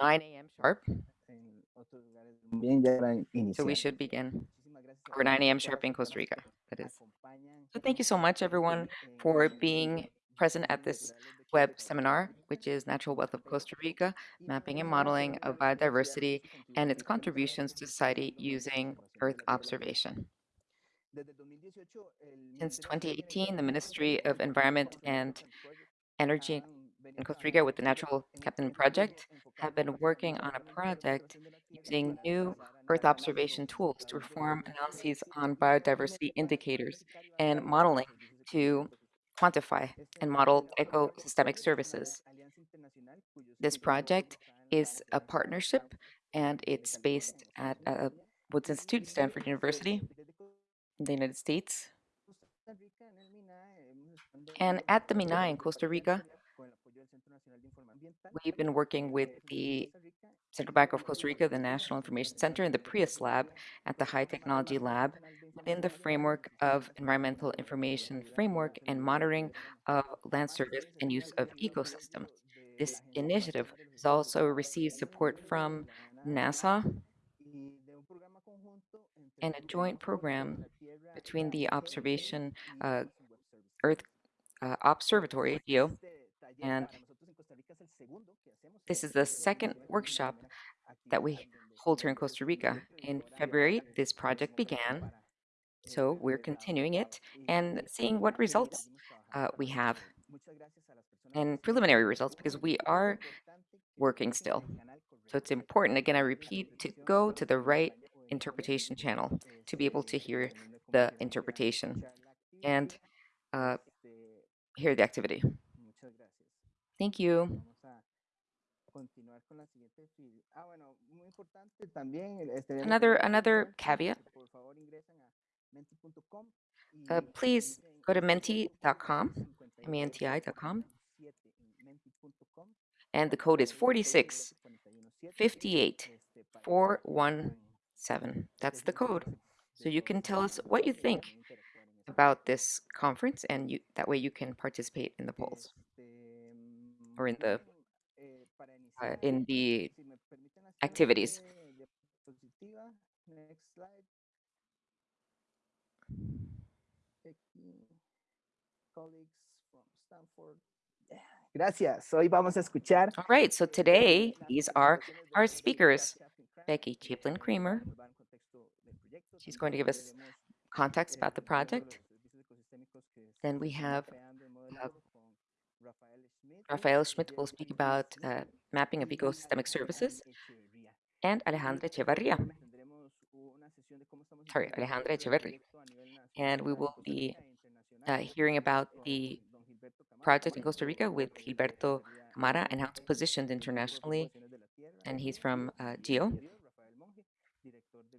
9 a.m. sharp. So we should begin, or 9 a.m. sharp in Costa Rica, that is. So thank you so much, everyone, for being present at this web seminar, which is Natural Wealth of Costa Rica, Mapping and Modeling of Biodiversity and its Contributions to Society Using Earth Observation. Since 2018, the Ministry of Environment and Energy in Costa Rica with the Natural Capital Project have been working on a project using new Earth observation tools to perform analyses on biodiversity indicators and modeling to quantify and model ecosystemic services. This project is a partnership and it's based at uh, Woods Institute, Stanford University, in the United States. And at the MINAE in Costa Rica, we've been working with the Central Bank of Costa Rica, the National Information Center, and the PRIAS Lab at the High Technology Lab within the framework of Environmental Information Framework and Monitoring of Land Service and Use of Ecosystems. This initiative has also received support from NASA and a joint program between the Observation uh, Earth uh, Observatory, GEO, and this is the second workshop that we hold here in Costa Rica. In February, this project began, so we're continuing it and seeing what results uh, we have and preliminary results because we are working still. So it's important, again, I repeat, to go to the right interpretation channel to be able to hear the interpretation and uh, hear the activity. Thank you. Another another caveat. Uh, please go to menti.com, M-E-N-T-I.com, and the code is 46 58 417. That's the code. So you can tell us what you think about this conference, and you, that way you can participate in the polls or in the uh, in the activities. Gracias. Hoy vamos a escuchar. All right, so today these are our speakers. Becky Chaplin Kramer. She's going to give us context about the project. Then we have Rafael Schmitt will speak about uh, mapping of ecosystemic services, and Alejandra Echevarria. Sorry, Alejandra Echeverri. And we will be uh, hearing about the project in Costa Rica with Gilberto Camara and how it's positioned internationally. And he's from uh, GEO.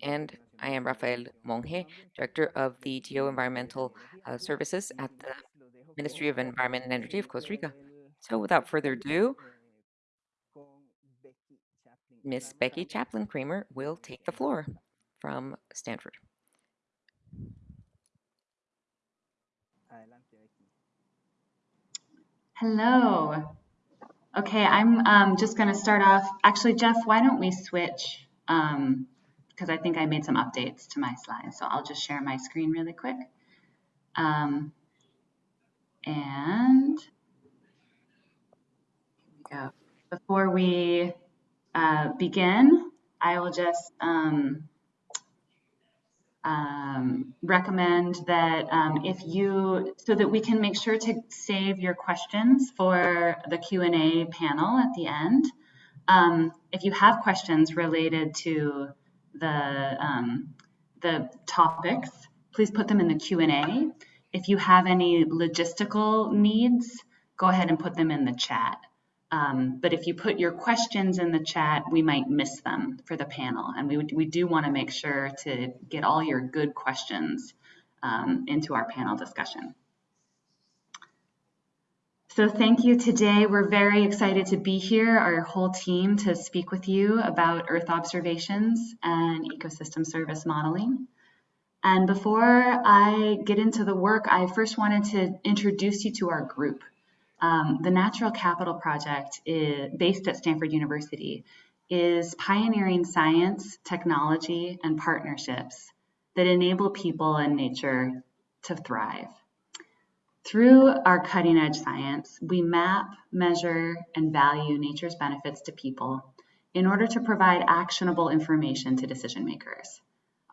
And I am Rafael Monge, Director of the GEO Environmental uh, Services at the Ministry of Environment and Energy of Costa Rica. So without further ado, Miss Becky Chaplin Kramer will take the floor from Stanford. Hello. Okay, I'm um, just going to start off. Actually, Jeff, why don't we switch? Because um, I think I made some updates to my slides. So I'll just share my screen really quick. Um, and go. Before we uh, begin, I will just um, um, recommend that um, if you, so that we can make sure to save your questions for the Q&A panel at the end. Um, if you have questions related to the, um, the topics, please put them in the Q&A. If you have any logistical needs, go ahead and put them in the chat. Um, but if you put your questions in the chat, we might miss them for the panel. And we, we do want to make sure to get all your good questions um, into our panel discussion. So thank you today. We're very excited to be here, our whole team, to speak with you about Earth observations and ecosystem service modeling. And before I get into the work, I first wanted to introduce you to our group. Um, the Natural Capital Project is based at Stanford University is pioneering science, technology, and partnerships that enable people and nature to thrive. Through our cutting edge science, we map, measure, and value nature's benefits to people in order to provide actionable information to decision makers.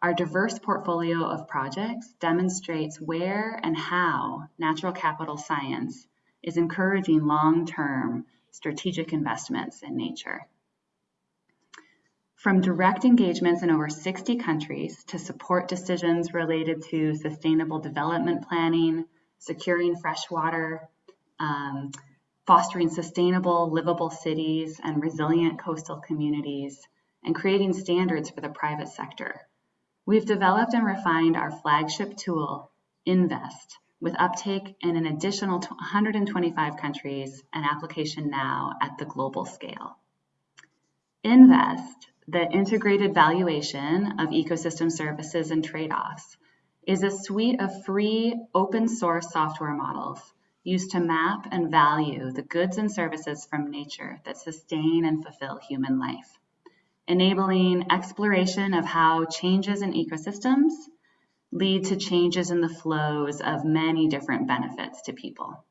Our diverse portfolio of projects demonstrates where and how natural capital science is encouraging long-term strategic investments in nature. From direct engagements in over 60 countries to support decisions related to sustainable development planning, securing fresh water, um, fostering sustainable, livable cities and resilient coastal communities, and creating standards for the private sector. We've developed and refined our flagship tool, InVEST, with uptake in an additional 125 countries and application now at the global scale. InVEST, the integrated valuation of ecosystem services and trade-offs, is a suite of free open source software models used to map and value the goods and services from nature that sustain and fulfill human life, enabling exploration of how changes in ecosystems lead to changes in the flows of many different benefits to people.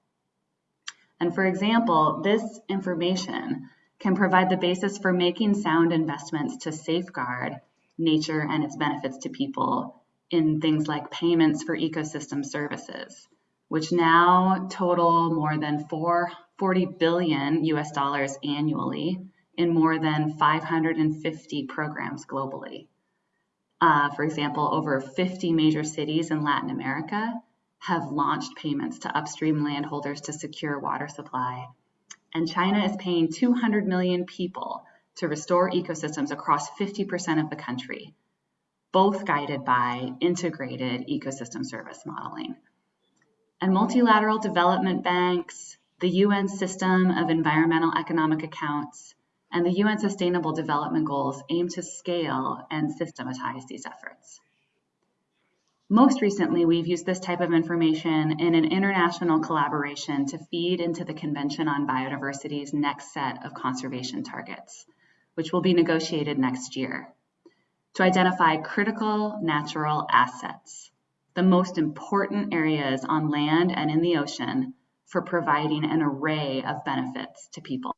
And for example, this information can provide the basis for making sound investments to safeguard nature and its benefits to people in things like payments for ecosystem services, which now total more than 440 billion US dollars annually in more than 550 programs globally. Uh, for example, over 50 major cities in Latin America have launched payments to upstream landholders to secure water supply. And China is paying 200 million people to restore ecosystems across 50% of the country, both guided by integrated ecosystem service modeling. And multilateral development banks, the UN system of environmental economic accounts, and the UN Sustainable Development Goals aim to scale and systematize these efforts. Most recently, we've used this type of information in an international collaboration to feed into the Convention on Biodiversity's next set of conservation targets, which will be negotiated next year to identify critical natural assets, the most important areas on land and in the ocean for providing an array of benefits to people.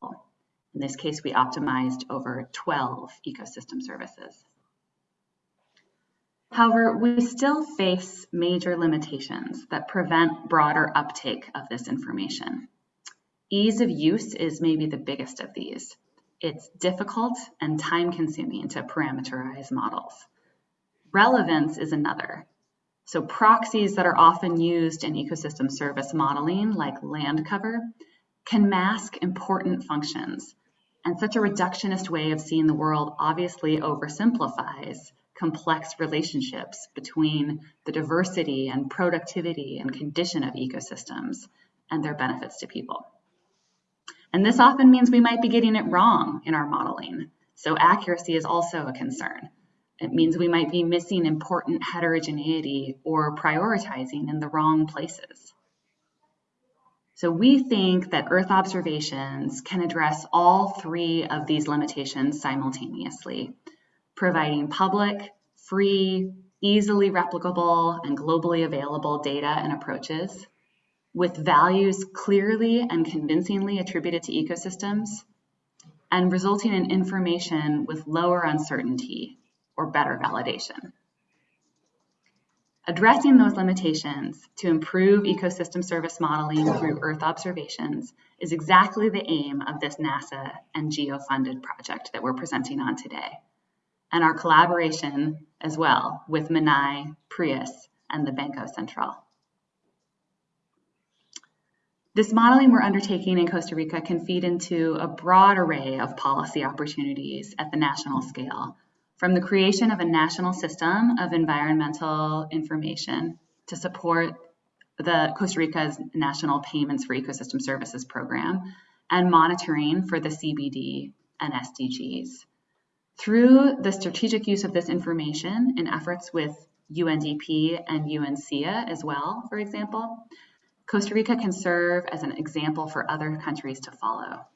In this case, we optimized over 12 ecosystem services. However, we still face major limitations that prevent broader uptake of this information. Ease of use is maybe the biggest of these. It's difficult and time consuming to parameterize models. Relevance is another. So proxies that are often used in ecosystem service modeling, like land cover, can mask important functions. And such a reductionist way of seeing the world obviously oversimplifies complex relationships between the diversity and productivity and condition of ecosystems and their benefits to people. And this often means we might be getting it wrong in our modeling. So accuracy is also a concern. It means we might be missing important heterogeneity or prioritizing in the wrong places. So we think that Earth observations can address all three of these limitations simultaneously, providing public, free, easily replicable, and globally available data and approaches, with values clearly and convincingly attributed to ecosystems, and resulting in information with lower uncertainty or better validation. Addressing those limitations to improve ecosystem service modeling through Earth observations is exactly the aim of this NASA and GEO-funded project that we're presenting on today, and our collaboration as well with MNAE, PRIAS, and the Banco Central. This modeling we're undertaking in Costa Rica can feed into a broad array of policy opportunities at the national scale, from the creation of a national system of environmental information to support the Costa Rica's National Payments for Ecosystem Services program and monitoring for the CBD and SDGs. Through the strategic use of this information in efforts with UNDP and UNCEA as well, for example, Costa Rica can serve as an example for other countries to follow.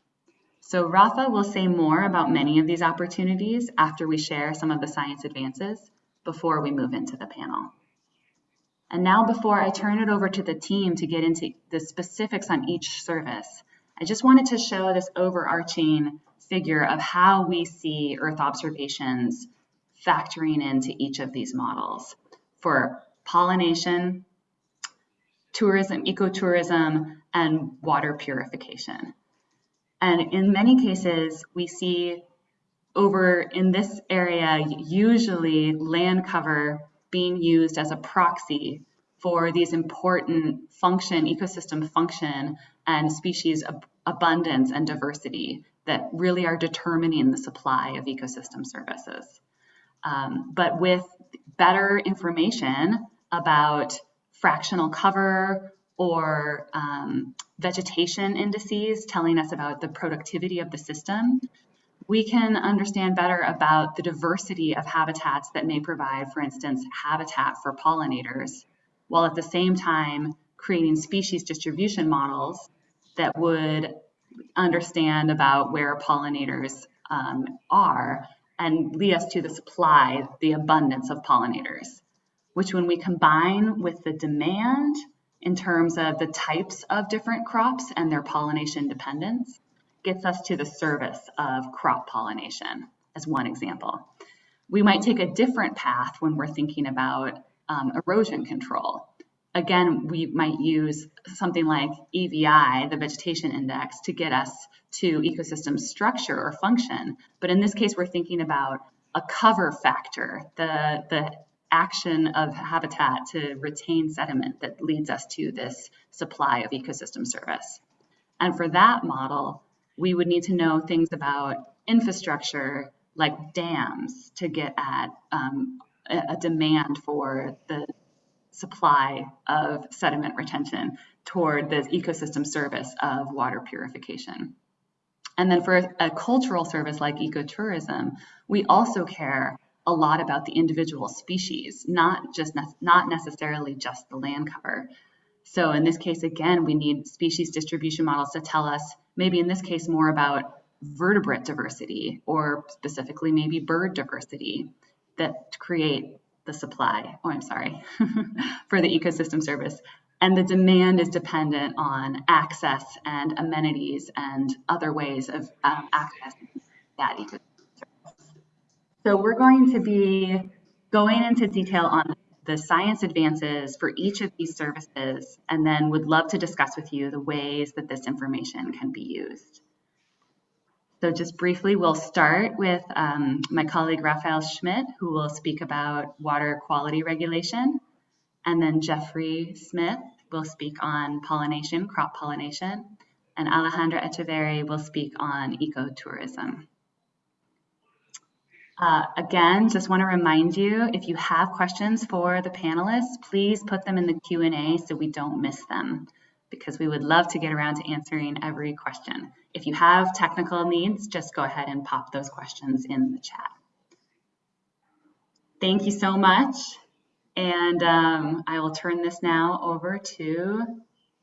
So Rafa will say more about many of these opportunities after we share some of the science advances before we move into the panel. And now before I turn it over to the team to get into the specifics on each service, I just wanted to show this overarching figure of how we see Earth observations factoring into each of these models for pollination, tourism, ecotourism, and water purification. And in many cases, we see over in this area, usually land cover being used as a proxy for these important function, ecosystem function, and species ab abundance and diversity that really are determining the supply of ecosystem services. Um, but with better information about fractional cover or um, vegetation indices telling us about the productivity of the system, we can understand better about the diversity of habitats that may provide, for instance, habitat for pollinators, while at the same time creating species distribution models that would understand about where pollinators um, are and lead us to the supply, the abundance of pollinators, which when we combine with the demand in terms of the types of different crops and their pollination dependence, gets us to the service of crop pollination as one example. We might take a different path when we're thinking about um, erosion control. Again, we might use something like EVI, the vegetation index, to get us to ecosystem structure or function. But in this case, we're thinking about a cover factor, the, the action of habitat to retain sediment that leads us to this supply of ecosystem service. And for that model, we would need to know things about infrastructure like dams to get at um, a, a demand for the supply of sediment retention toward the ecosystem service of water purification. And then for a cultural service like ecotourism, we also care a lot about the individual species, not just ne not necessarily just the land cover. So in this case, again, we need species distribution models to tell us, maybe in this case, more about vertebrate diversity or specifically maybe bird diversity that create the supply, oh, I'm sorry, for the ecosystem service. And the demand is dependent on access and amenities and other ways of um, accessing that ecosystem. So we're going to be going into detail on the science advances for each of these services, and then would love to discuss with you the ways that this information can be used. So just briefly, we'll start with um, my colleague Raphael Schmitt, who will speak about water quality regulation. And then Jeffrey Smith will speak on pollination, crop pollination. And Alejandra Echeverri will speak on ecotourism. Uh, again, just want to remind you, if you have questions for the panelists, please put them in the Q&A so we don't miss them because we would love to get around to answering every question. If you have technical needs, just go ahead and pop those questions in the chat. Thank you so much. And um, I will turn this now over to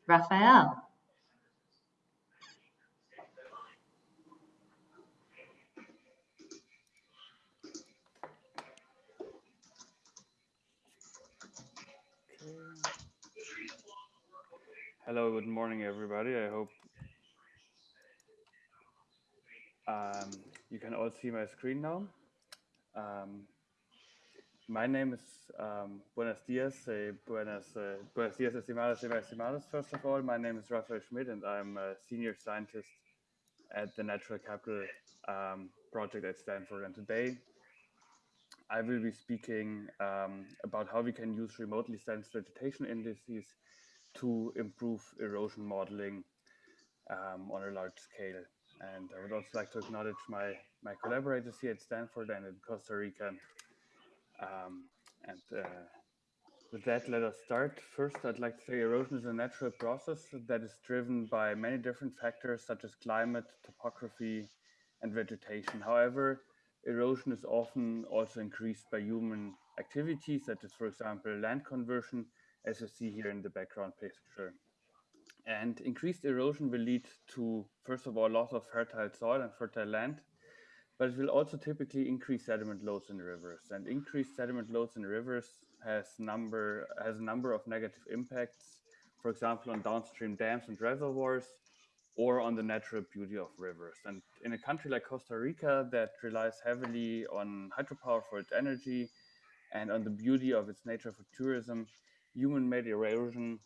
Raphael. Hello, good morning, everybody. I hope um, you can all see my screen now. Um, my name is um, Buenos Dias, uh, Buenos, uh, Buenos Dias, estimados y estimados. First of all, my name is Raphael Schmitt, and I'm a senior scientist at the Natural Capital um, project at Stanford. And today, I will be speaking um, about how we can use remotely sensed vegetation indices to improve erosion modeling um, on a large scale. And I would also like to acknowledge my, my collaborators here at Stanford and in Costa Rica. Um, and uh, with that, let us start. First, I'd like to say erosion is a natural process that is driven by many different factors such as climate, topography, and vegetation. However, erosion is often also increased by human activities, such as, for example, land conversion, as you see here in the background picture. And increased erosion will lead to, first of all, loss of fertile soil and fertile land, but it will also typically increase sediment loads in rivers. And increased sediment loads in rivers has number has a number of negative impacts, for example, on downstream dams and reservoirs, or on the natural beauty of rivers. And in a country like Costa Rica that relies heavily on hydropower for its energy and on the beauty of its nature for tourism, human-made erosion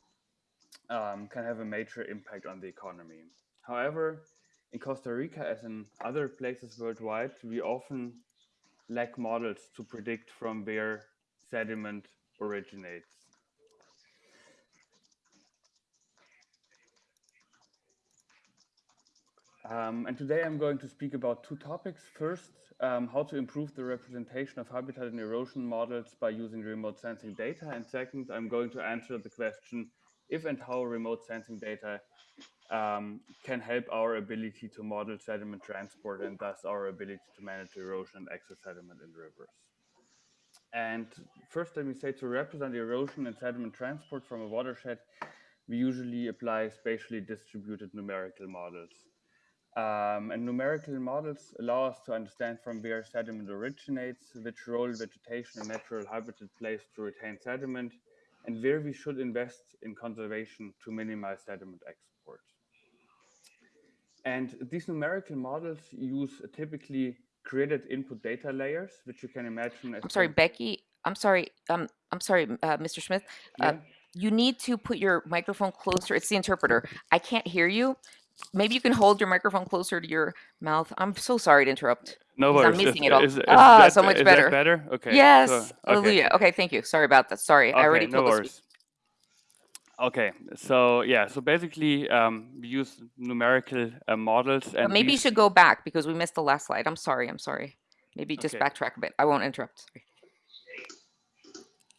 um, can have a major impact on the economy. However, in Costa Rica, as in other places worldwide, we often lack models to predict from where sediment originates. Um, and today I'm going to speak about two topics. First, um, how to improve the representation of habitat and erosion models by using remote sensing data. And second, I'm going to answer the question if and how remote sensing data um, can help our ability to model sediment transport and thus our ability to manage erosion and excess sediment in rivers. And first, let me say to represent erosion and sediment transport from a watershed, we usually apply spatially distributed numerical models. Um, and numerical models allow us to understand from where sediment originates, which role vegetation and natural habitat plays to retain sediment, and where we should invest in conservation to minimize sediment export. And these numerical models use typically created input data layers, which you can imagine as I'm sorry, Becky. I'm sorry. Um, I'm sorry, uh, Mr. Smith. Uh, Yeah? you need to put your microphone closer. It's the interpreter. I can't hear you. Maybe you can hold your microphone closer to your mouth. I'm so sorry to interrupt. No 'cause I'm missing it all. Is, is Ah, that, so much is better. Better? Okay. yes. so- okay. Hallelujah. Okay, thank you. Sorry about that. Sorry. I Okay, already no told worries. Okay, so yeah, so basically um, we use numerical uh, models But and maybe you should go back because we missed the last slide. I'm sorry. I'm sorry. Maybe just Okay. backtrack a bit. I won't interrupt. Sorry.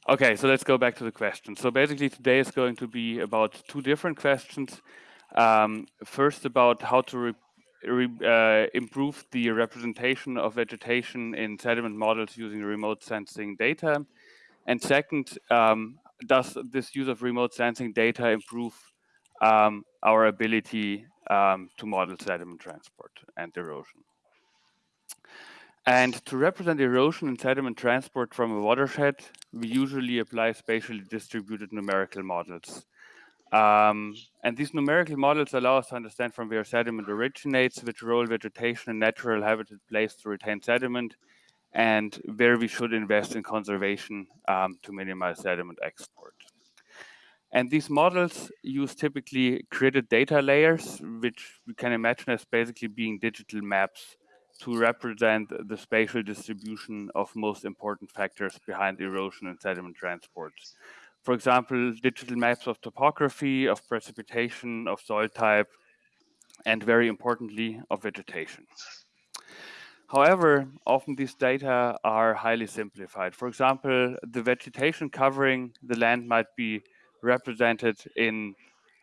Okay, so let's go back to the question. So basically today is going to be about two different questions. Um, first about how to uh, improve the representation of vegetation in sediment models using remote sensing data. And second, um, does this use of remote sensing data improve um, our ability um, to model sediment transport and erosion? And to represent erosion and sediment transport from a watershed, we usually apply spatially distributed numerical models. Um, and these numerical models allow us to understand from where sediment originates, which role vegetation and natural habitat plays to retain sediment, and where we should invest in conservation um, to minimize sediment export. And these models use typically created data layers, which we can imagine as basically being digital maps to represent the spatial distribution of most important factors behind erosion and sediment transport. For example, digital maps of topography, of precipitation, of soil type, and very importantly, of vegetation. However, often these data are highly simplified. For example, the vegetation covering the land might be represented in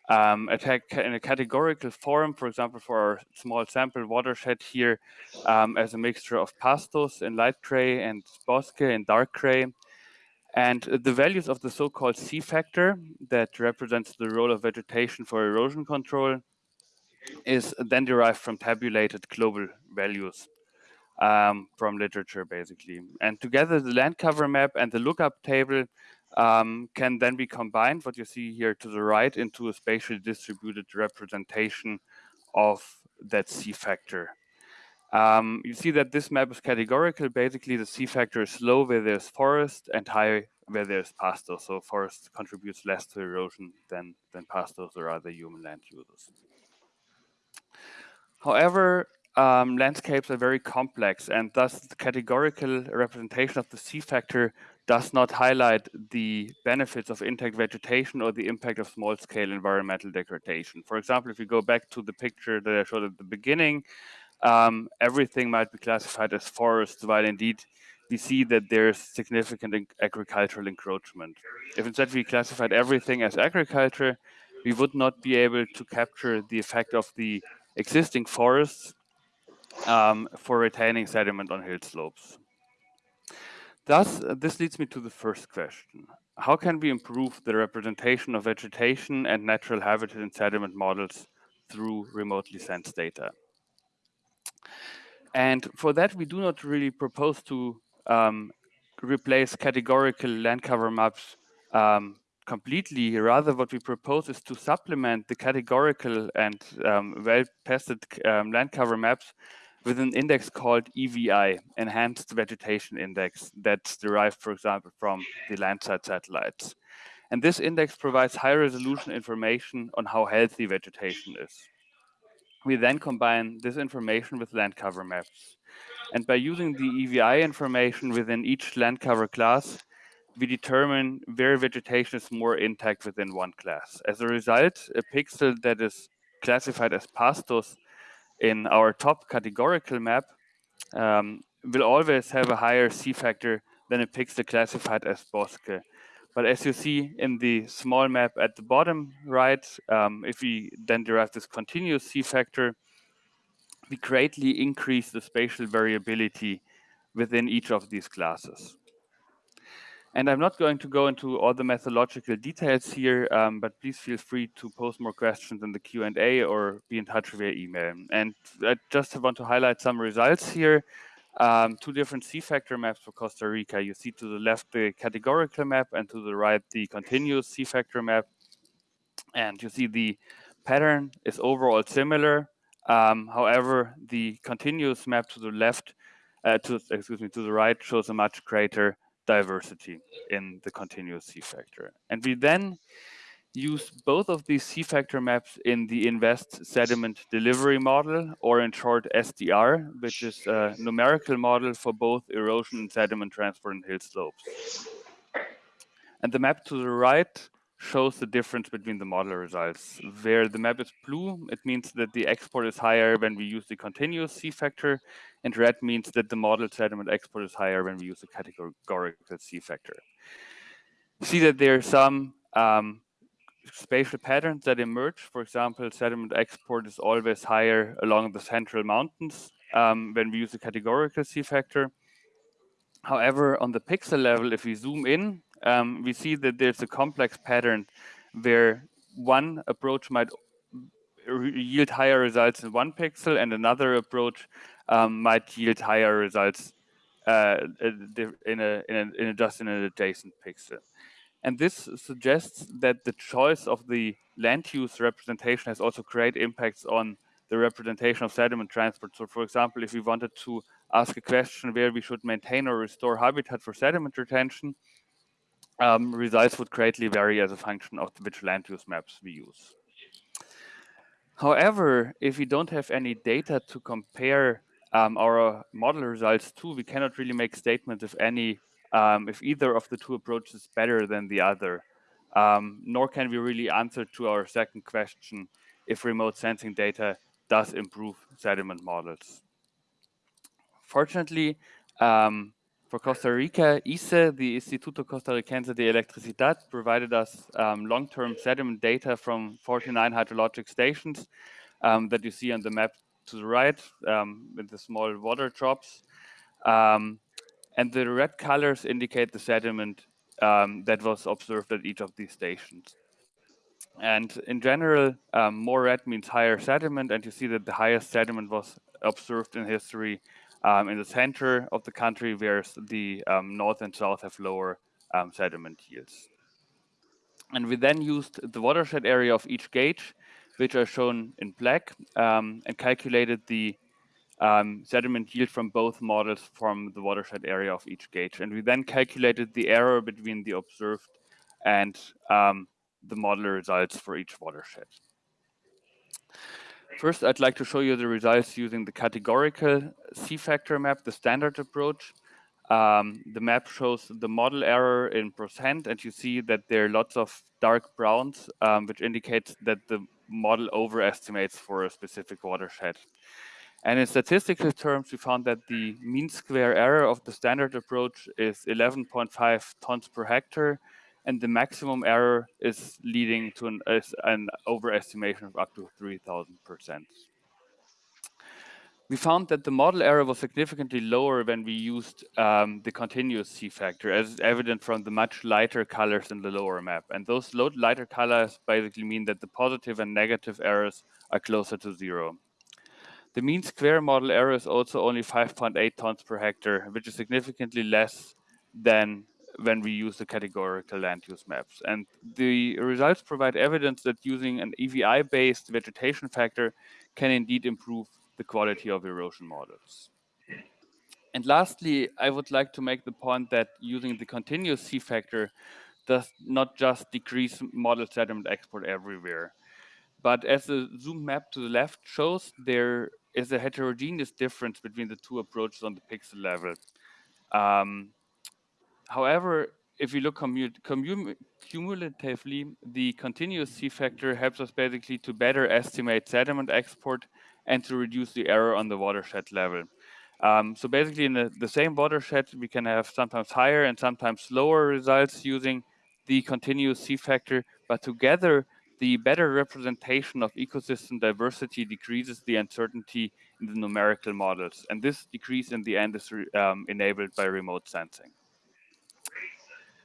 um, a in a categorical form, for example, for our small sample watershed here, um, as a mixture of pastos in light gray and bosque in dark gray. And the values of the so-called C factor that represents the role of vegetation for erosion control is then derived from tabulated global values um, from literature, basically. And together, the land cover map and the lookup table um, can then be combined, what you see here to the right, into a spatially distributed representation of that C factor. Um, you see that this map is categorical. Basically, the C factor is low where there's forest and high where there's pastos. So forest contributes less to erosion than, than pastos or other human land uses. However, um, landscapes are very complex and thus the categorical representation of the C factor does not highlight the benefits of intact vegetation or the impact of small-scale environmental degradation. For example, if you go back to the picture that I showed at the beginning, um, everything might be classified as forest, while indeed we see that there's significant agricultural encroachment. If instead we classified everything as agriculture, we would not be able to capture the effect of the existing forests um, for retaining sediment on hill slopes. Thus, this leads me to the first question. how can we improve the representation of vegetation and natural habitat in sediment models through remotely sensed data? And for that, we do not really propose to um, replace categorical land cover maps um, completely. Rather, what we propose is to supplement the categorical and um, well-tested um, land cover maps with an index called EVI, Enhanced Vegetation Index, that's derived, for example, from the Landsat satellites. And this index provides high resolution information on how healthy vegetation is. We then combine this information with land cover maps. And by using the EVI information within each land cover class, we determine where vegetation is more intact within one class. As a result, a pixel that is classified as pastos in our top categorical map um, will always have a higher C factor than a pixel classified as bosque. But as you see in the small map at the bottom right, um, if we then derive this continuous C factor, we greatly increase the spatial variability within each of these classes. And I'm not going to go into all the methodological details here, um, but please feel free to post more questions in the Q&A or be in touch via email. And I just want to highlight some results here. Um, two different C-factor maps for Costa Rica. You see to the left the categorical map and to the right the continuous C-factor map. And you see the pattern is overall similar. Um, however, the continuous map to the left, uh, to excuse me, to the right shows a much greater diversity in the continuous C factor. And we then use both of these C factor maps in the InVEST sediment delivery model, or in short SDR, which is a numerical model for both erosion and sediment transport in hill slopes. And the map to the right shows the difference between the model results. Where the map is blue, it means that the export is higher when we use the continuous C factor, and red means that the model sediment export is higher when we use the categorical C factor. See that there are some um, spatial patterns that emerge. For example, sediment export is always higher along the central mountains um, when we use the categorical C factor. However, on the pixel level, if we zoom in, um, we see that there's a complex pattern where one approach might yield higher results in one pixel and another approach um, might yield higher results uh, in, a, in, a, in a just in an adjacent pixel. And this suggests that the choice of the land use representation has also great impacts on the representation of sediment transport. So for example, if we wanted to ask a question where we should maintain or restore habitat for sediment retention, um, results would greatly vary as a function of which land use maps we use. However, if we don't have any data to compare um, our model results to, we cannot really make statements if any, um, if either of the two approaches is better than the other. Um, nor can we really answer to our second question if remote sensing data does improve sediment models. Fortunately, um, for Costa Rica, ICE, the Instituto Costarricense de Electricidad, provided us um, long-term sediment data from 49 hydrologic stations um, that you see on the map to the right um, with the small water drops. And the red colors indicate the sediment um, that was observed at each of these stations. And in general, um, more red means higher sediment, and you see that the highest sediment was observed in history um, in the center of the country, whereas the um, north and south have lower um, sediment yields. And we then used the watershed area of each gauge, which are shown in black, um, and calculated the um, sediment yield from both models from the watershed area of each gauge. And we then calculated the error between the observed and um, the model results for each watershed. First, I'd like to show you the results using the categorical C-factor map, the standard approach. Um, the map shows the model error in percent, and you see that there are lots of dark browns, um, which indicates that the model overestimates for a specific watershed. And in statistical terms, we found that the mean square error of the standard approach is 11.5 tons per hectare, and the maximum error is leading to an, an overestimation of up to 3000%. we found that the model error was significantly lower when we used um, the continuous C factor, as evident from the much lighter colors in the lower map. And those lighter colors basically mean that the positive and negative errors are closer to zero. The mean square model error is also only 5.8 tons per hectare, which is significantly less than when we use the categorical land use maps. And the results provide evidence that using an EVI-based vegetation factor can indeed improve the quality of erosion models. And lastly, I would like to make the point that using the continuous C factor does not just decrease model sediment export everywhere. But as the zoom map to the left shows, there is a heterogeneous difference between the two approaches on the pixel level. Um, however, if we look cumulatively, the continuous C factor helps us basically to better estimate sediment export and to reduce the error on the watershed level. Um, so basically in the, the, same watershed, we can have sometimes higher and sometimes lower results using the continuous C factor, but together the better representation of ecosystem diversity decreases the uncertainty in the numerical models. And this decrease in the end is um, enabled by remote sensing.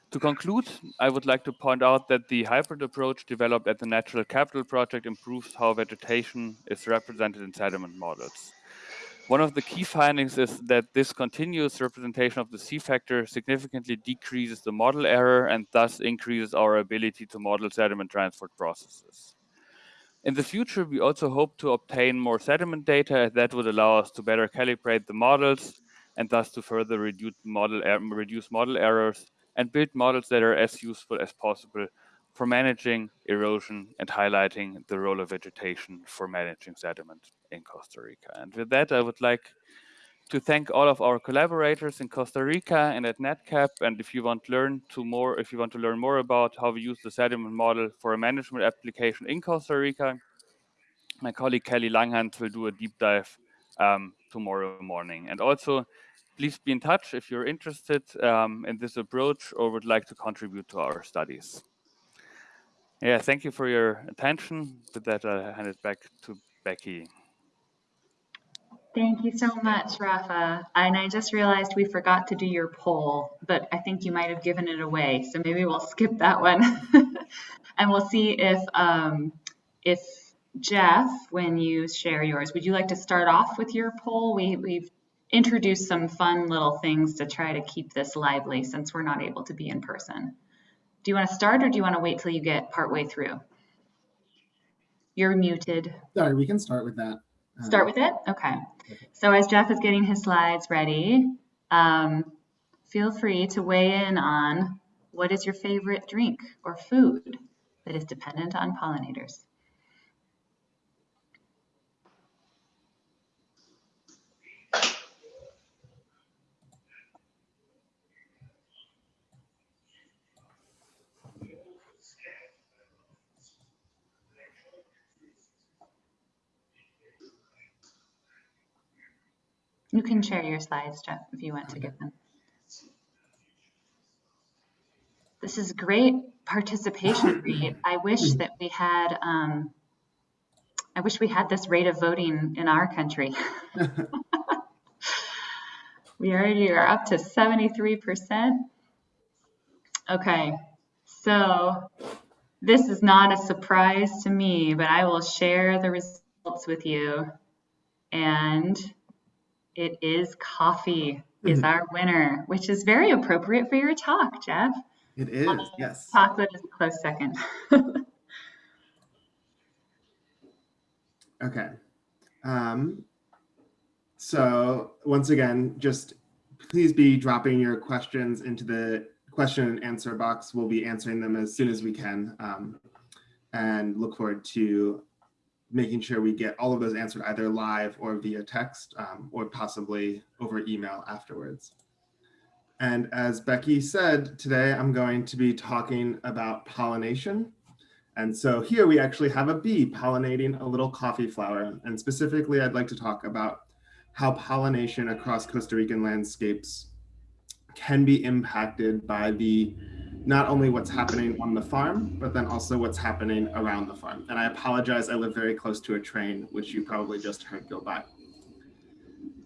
To conclude, I would like to point out that the hybrid approach developed at the Natural Capital Project improves how vegetation is represented in sediment models. One of the key findings is that this continuous representation of the C factor significantly decreases the model error and thus increases our ability to model sediment transport processes. In the future, we also hope to obtain more sediment data that would allow us to better calibrate the models and thus to further reduce model, er reduce model errors and build models that are as useful as possible for managing erosion and highlighting the role of vegetation for managing sediment in Costa Rica. And with that, I would like to thank all of our collaborators in Costa Rica and at NatCap. And if you want to learn to more, if you want to learn more about how we use the sediment model for a management application in Costa Rica, my colleague Kelly Langhans will do a deep dive um, tomorrow morning. And also, please be in touch if you're interested um, in this approach or would like to contribute to our studies. Yeah, thank you for your attention. With that, I hand it back to Becky. Thank you so much, Rafa. And I just realized we forgot to do your poll, but I think you might have given it away. So maybe we'll skip that one. and we'll see if, um, if Jeff, when you share yours, would you like to start off with your poll? We, we've introduced some fun little things to try to keep this lively since we're not able to be in person. Do you want to start or do you want to wait till you get partway through? You're muted. Sorry, we can start with that. Start with it? Okay. So as Jeff is getting his slides ready, um, feel free to weigh in on what is your favorite drink or food that is dependent on pollinators. You can share your slides, Jeff, if you want to get them. This is great participation rate. I wish that we had, um, I wish we had this rate of voting in our country. we already are up to 73%. Okay, so this is not a surprise to me, but I will share the results with you. And it is coffee is mm-hmm. our winner, which is very appropriate for your talk, Jeff. It is, yes. Chocolate is a close second. okay. Um, so once again, just please be dropping your questions into the question and answer box. We'll be answering them as soon as we can um, and look forward to making sure we get all of those answered either live or via text um, or possibly over email afterwards. And as Becky said, today I'm going to be talking about pollination. And so here we actually have a bee pollinating a little coffee flower. And specifically, I'd like to talk about how pollination across Costa Rican landscapes can be impacted by the not only what's happening on the farm, but then also what's happening around the farm. And I apologize, I live very close to a train, which you probably just heard go by.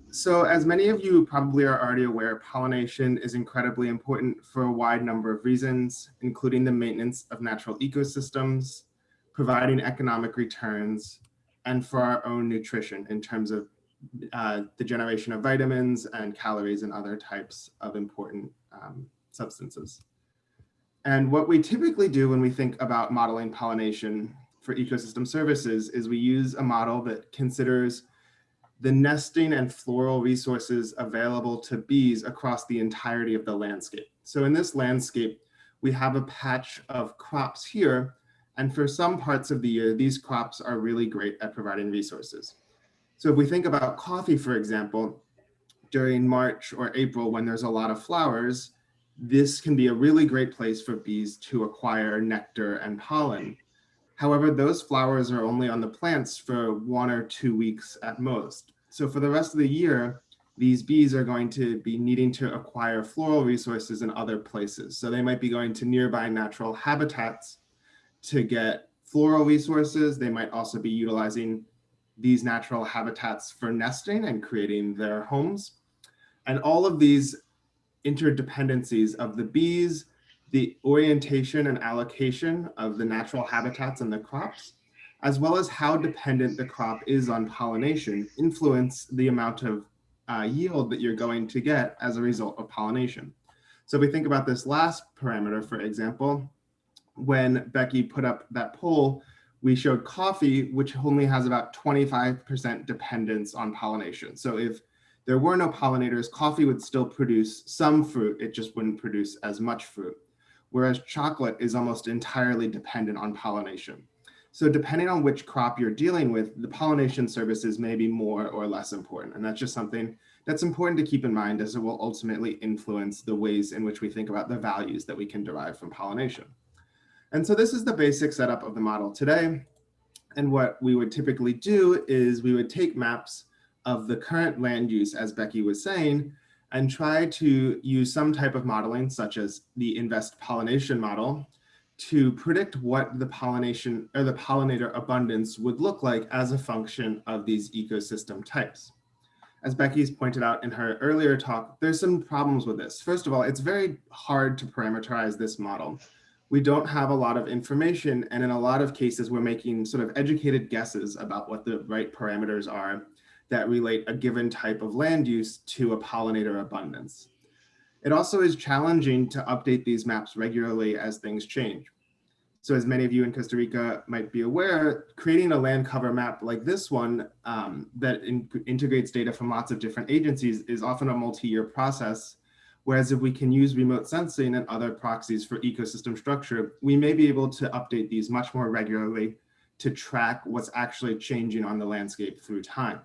so as many of you probably are already aware, pollination is incredibly important for a wide number of reasons, including the maintenance of natural ecosystems, providing economic returns, and for our own nutrition in terms of uh, the generation of vitamins and calories and other types of important um, substances. And what we typically do when we think about modeling pollination for ecosystem services is we use a model that considers the nesting and floral resources available to bees across the entirety of the landscape. So in this landscape, we have a patch of crops here, and for some parts of the year, these crops are really great at providing resources. So if we think about coffee, for example, during March or April when there's a lot of flowers, this can be a really great place for bees to acquire nectar and pollen. However, those flowers are only on the plants for one or two weeks at most. So for the rest of the year, these bees are going to be needing to acquire floral resources in other places. So they might be going to nearby natural habitats to get floral resources. They might also be utilizing these natural habitats for nesting and creating their homes. And all of these interdependencies of the bees, the orientation and allocation of the natural habitats and the crops, as well as how dependent the crop is on pollination, influence the amount of uh, yield that you're going to get as a result of pollination. So if we think about this last parameter, for example, when Becky put up that poll, we showed coffee, which only has about 25% dependence on pollination. So if there were no pollinators, coffee would still produce some fruit, it just wouldn't produce as much fruit. Whereas chocolate is almost entirely dependent on pollination. So depending on which crop you're dealing with, the pollination services may be more or less important. And that's just something that's important to keep in mind as it will ultimately influence the ways in which we think about the values that we can derive from pollination. And so this is the basic setup of the model today. And what we would typically do is we would take maps of the current land use, as Becky was saying, and try to use some type of modeling, such as the InVEST pollination model, to predict what the pollination or the pollinator abundance would look like as a function of these ecosystem types. As Becky's pointed out in her earlier talk, there's some problems with this. First of all, it's very hard to parameterize this model. We don't have a lot of information, and in a lot of cases, we're making sort of educated guesses about what the right parameters are that relate a given type of land use to a pollinator abundance. It also is challenging to update these maps regularly as things change. So as many of you in Costa Rica might be aware, creating a land cover map like this one um, that in integrates data from lots of different agencies is often a multi-year process. Whereas if we can use remote sensing and other proxies for ecosystem structure, we may be able to update these much more regularly to track what's actually changing on the landscape through time.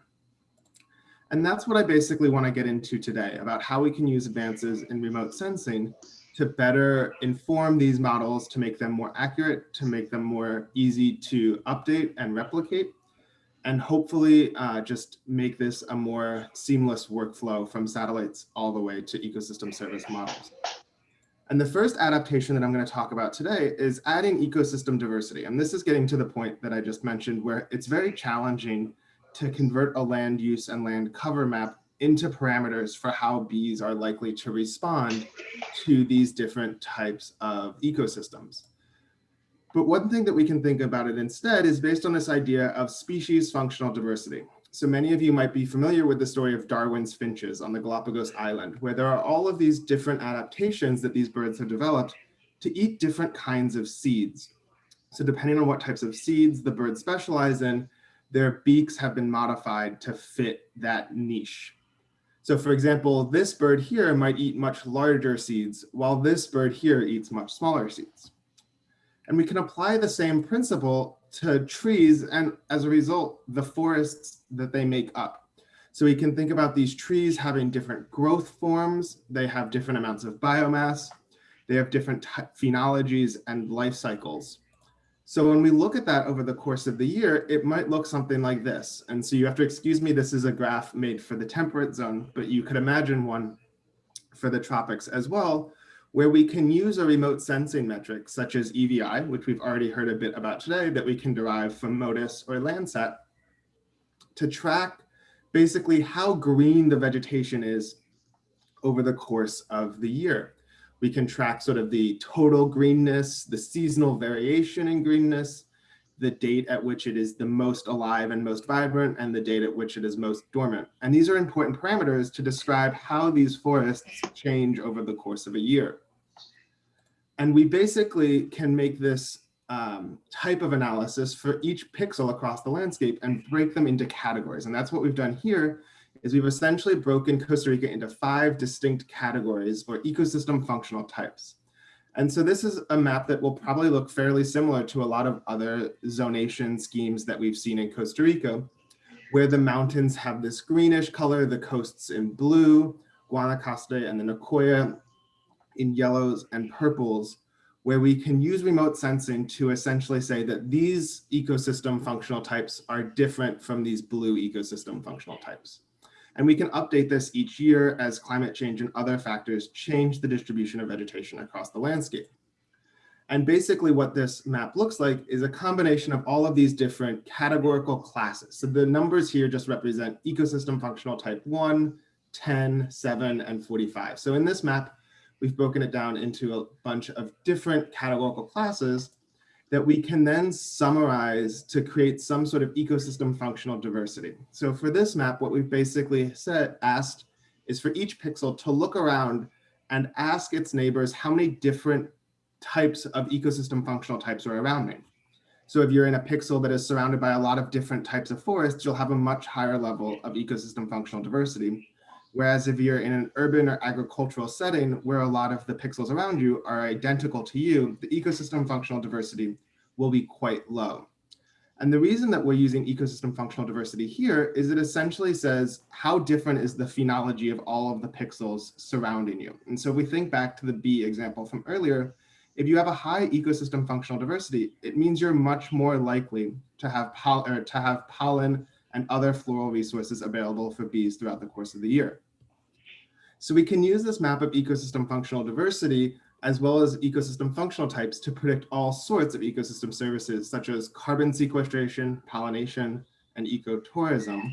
And that's what I basically want to get into today about how we can use advances in remote sensing to better inform these models to make them more accurate, to make them more easy to update and replicate, and hopefully uh, just make this a more seamless workflow from satellites all the way to ecosystem service models. And the first adaptation that I'm going to talk about today is adding ecosystem diversity. And this is getting to the point that I just mentioned where it's very challenging to convert a land use and land cover map into parameters for how bees are likely to respond to these different types of ecosystems. But one thing that we can think about it instead is based on this idea of species functional diversity. So many of you might be familiar with the story of Darwin's finches on the Galapagos Island, where there are all of these different adaptations that these birds have developed to eat different kinds of seeds. So depending on what types of seeds the birds specialize in, their beaks have been modified to fit that niche. So for example, this bird here might eat much larger seeds, while this bird here eats much smaller seeds. And we can apply the same principle to trees and as a result, the forests that they make up. So we can think about these trees having different growth forms. They have different amounts of biomass. They have different phenologies and life cycles. So when we look at that over the course of the year, it might look something like this. And so you have to excuse me, this is a graph made for the temperate zone, but you could imagine one for the tropics as well, where we can use a remote sensing metric such as EVI, which we've already heard a bit about today, that we can derive from MODIS or Landsat to track basically how green the vegetation is over the course of the year. We can track sort of the total greenness, the seasonal variation in greenness, the date at which it is the most alive and most vibrant, and the date at which it is most dormant. And these are important parameters to describe how these forests change over the course of a year. And we basically can make this um, type of analysis for each pixel across the landscape and break them into categories. And that's what we've done here is we've essentially broken Costa Rica into five distinct categories or ecosystem functional types. And so this is a map that will probably look fairly similar to a lot of other zonation schemes that we've seen in Costa Rica, where the mountains have this greenish color, the coasts in blue, Guanacaste and the Nicoya in yellows and purples, where we can use remote sensing to essentially say that these ecosystem functional types are different from these blue ecosystem functional types. And we can update this each year as climate change and other factors change the distribution of vegetation across the landscape. And basically what this map looks like is a combination of all of these different categorical classes. So the numbers here just represent ecosystem functional type 1, 10, 7, and 45. So in this map, we've broken it down into a bunch of different categorical classes that we can then summarize to create some sort of ecosystem functional diversity. So for this map, what we've basically said, asked is for each pixel to look around and ask its neighbors how many different types of ecosystem functional types are around me. So if you're in a pixel that is surrounded by a lot of different types of forests, you'll have a much higher level of ecosystem functional diversity. Whereas if you're in an urban or agricultural setting where a lot of the pixels around you are identical to you, the ecosystem functional diversity will be quite low. And the reason that we're using ecosystem functional diversity here is it essentially says how different is the phenology of all of the pixels surrounding you. And so if we think back to the bee example from earlier, if you have a high ecosystem functional diversity, it means you're much more likely to have, to have pollen and other floral resources available for bees throughout the course of the year. So we can use this map of ecosystem functional diversity as well as ecosystem functional types to predict all sorts of ecosystem services such as carbon sequestration, pollination, and ecotourism.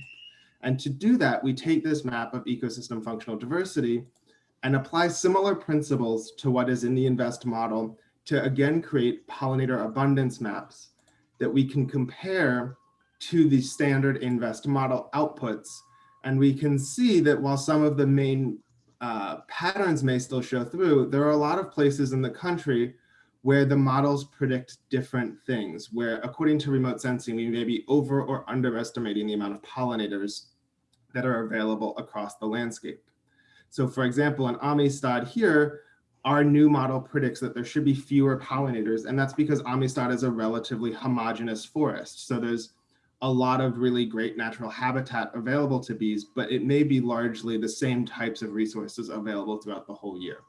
And to do that, we take this map of ecosystem functional diversity and apply similar principles to what is in the InVEST model to again create pollinator abundance maps that we can compare to the standard InVEST model outputs. And we can see that while some of the main uh, patterns may still show through, there are a lot of places in the country where the models predict different things, where according to remote sensing, we may be over or underestimating the amount of pollinators that are available across the landscape. So for example, in Amistad here, our new model predicts that there should be fewer pollinators, and that's because Amistad is a relatively homogeneous forest. So there's a lot of really great natural habitat available to bees, but it may be largely the same types of resources available throughout the whole year.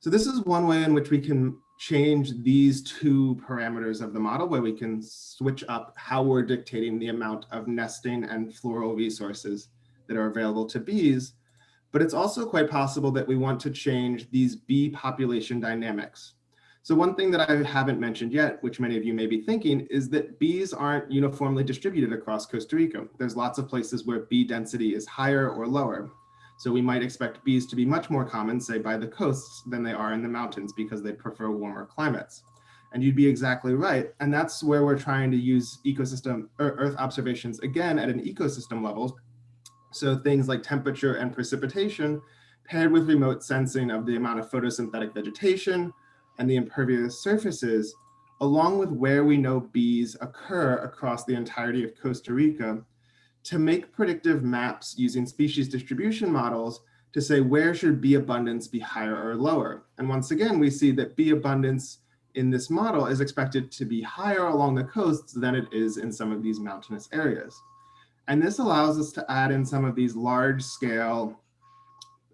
So this is one way in which we can change these two parameters of the model where we can switch up how we're dictating the amount of nesting and floral resources that are available to bees. But it's also quite possible that we want to change these bee population dynamics. So one thing that I haven't mentioned yet, which many of you may be thinking, is that bees aren't uniformly distributed across Costa Rica. There's lots of places where bee density is higher or lower. So we might expect bees to be much more common, say by the coasts, than they are in the mountains because they prefer warmer climates. And you'd be exactly right. And that's where we're trying to use ecosystem or earth observations again at an ecosystem level. So things like temperature and precipitation paired with remote sensing of the amount of photosynthetic vegetation, and the impervious surfaces, along with where we know bees occur across the entirety of Costa Rica, to make predictive maps using species distribution models to say where should bee abundance be higher or lower. And once again, we see that bee abundance in this model is expected to be higher along the coasts than it is in some of these mountainous areas. And this allows us to add in some of these large scale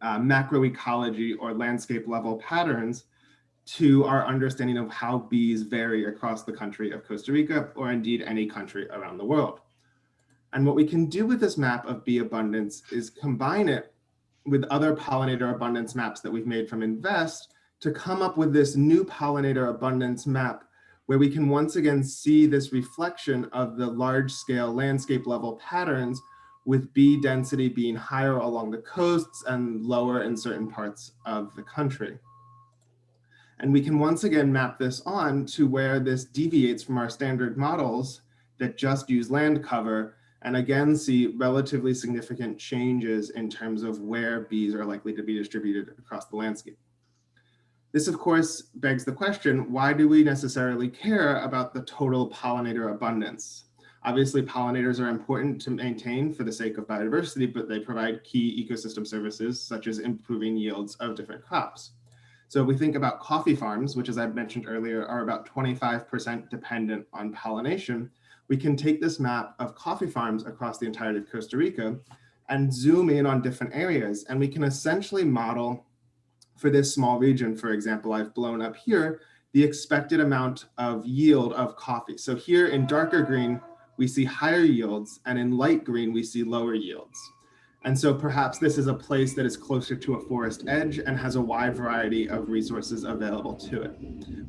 uh, macroecology or landscape level patterns to our understanding of how bees vary across the country of Costa Rica, or indeed any country around the world. And what we can do with this map of bee abundance is combine it with other pollinator abundance maps that we've made from InVEST to come up with this new pollinator abundance map where we can once again see this reflection of the large scale landscape level patterns with bee density being higher along the coasts and lower in certain parts of the country. And we can once again map this on to where this deviates from our standard models that just use land cover and again see relatively significant changes in terms of where bees are likely to be distributed across the landscape. This of course begs the question, why do we necessarily care about the total pollinator abundance? Obviously pollinators are important to maintain for the sake of biodiversity, but they provide key ecosystem services such as improving yields of different crops. So if we think about coffee farms, which as I mentioned earlier, are about 25% dependent on pollination, we can take this map of coffee farms across the entirety of Costa Rica and zoom in on different areas. And we can essentially model for this small region, for example, I've blown up here, the expected amount of yield of coffee. So here in darker green, we see higher yields and in light green, we see lower yields. And so perhaps this is a place that is closer to a forest edge and has a wide variety of resources available to it.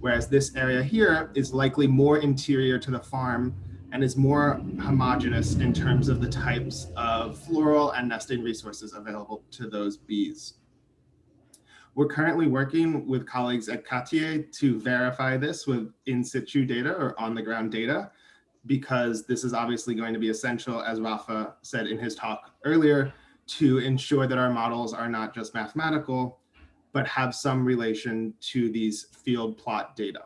Whereas this area here is likely more interior to the farm and is more homogeneous in terms of the types of floral and nesting resources available to those bees. We're currently working with colleagues at CATIE to verify this with in situ data or on the ground data, because this is obviously going to be essential, as Rafa said in his talk earlier, to ensure that our models are not just mathematical, but have some relation to these field plot data.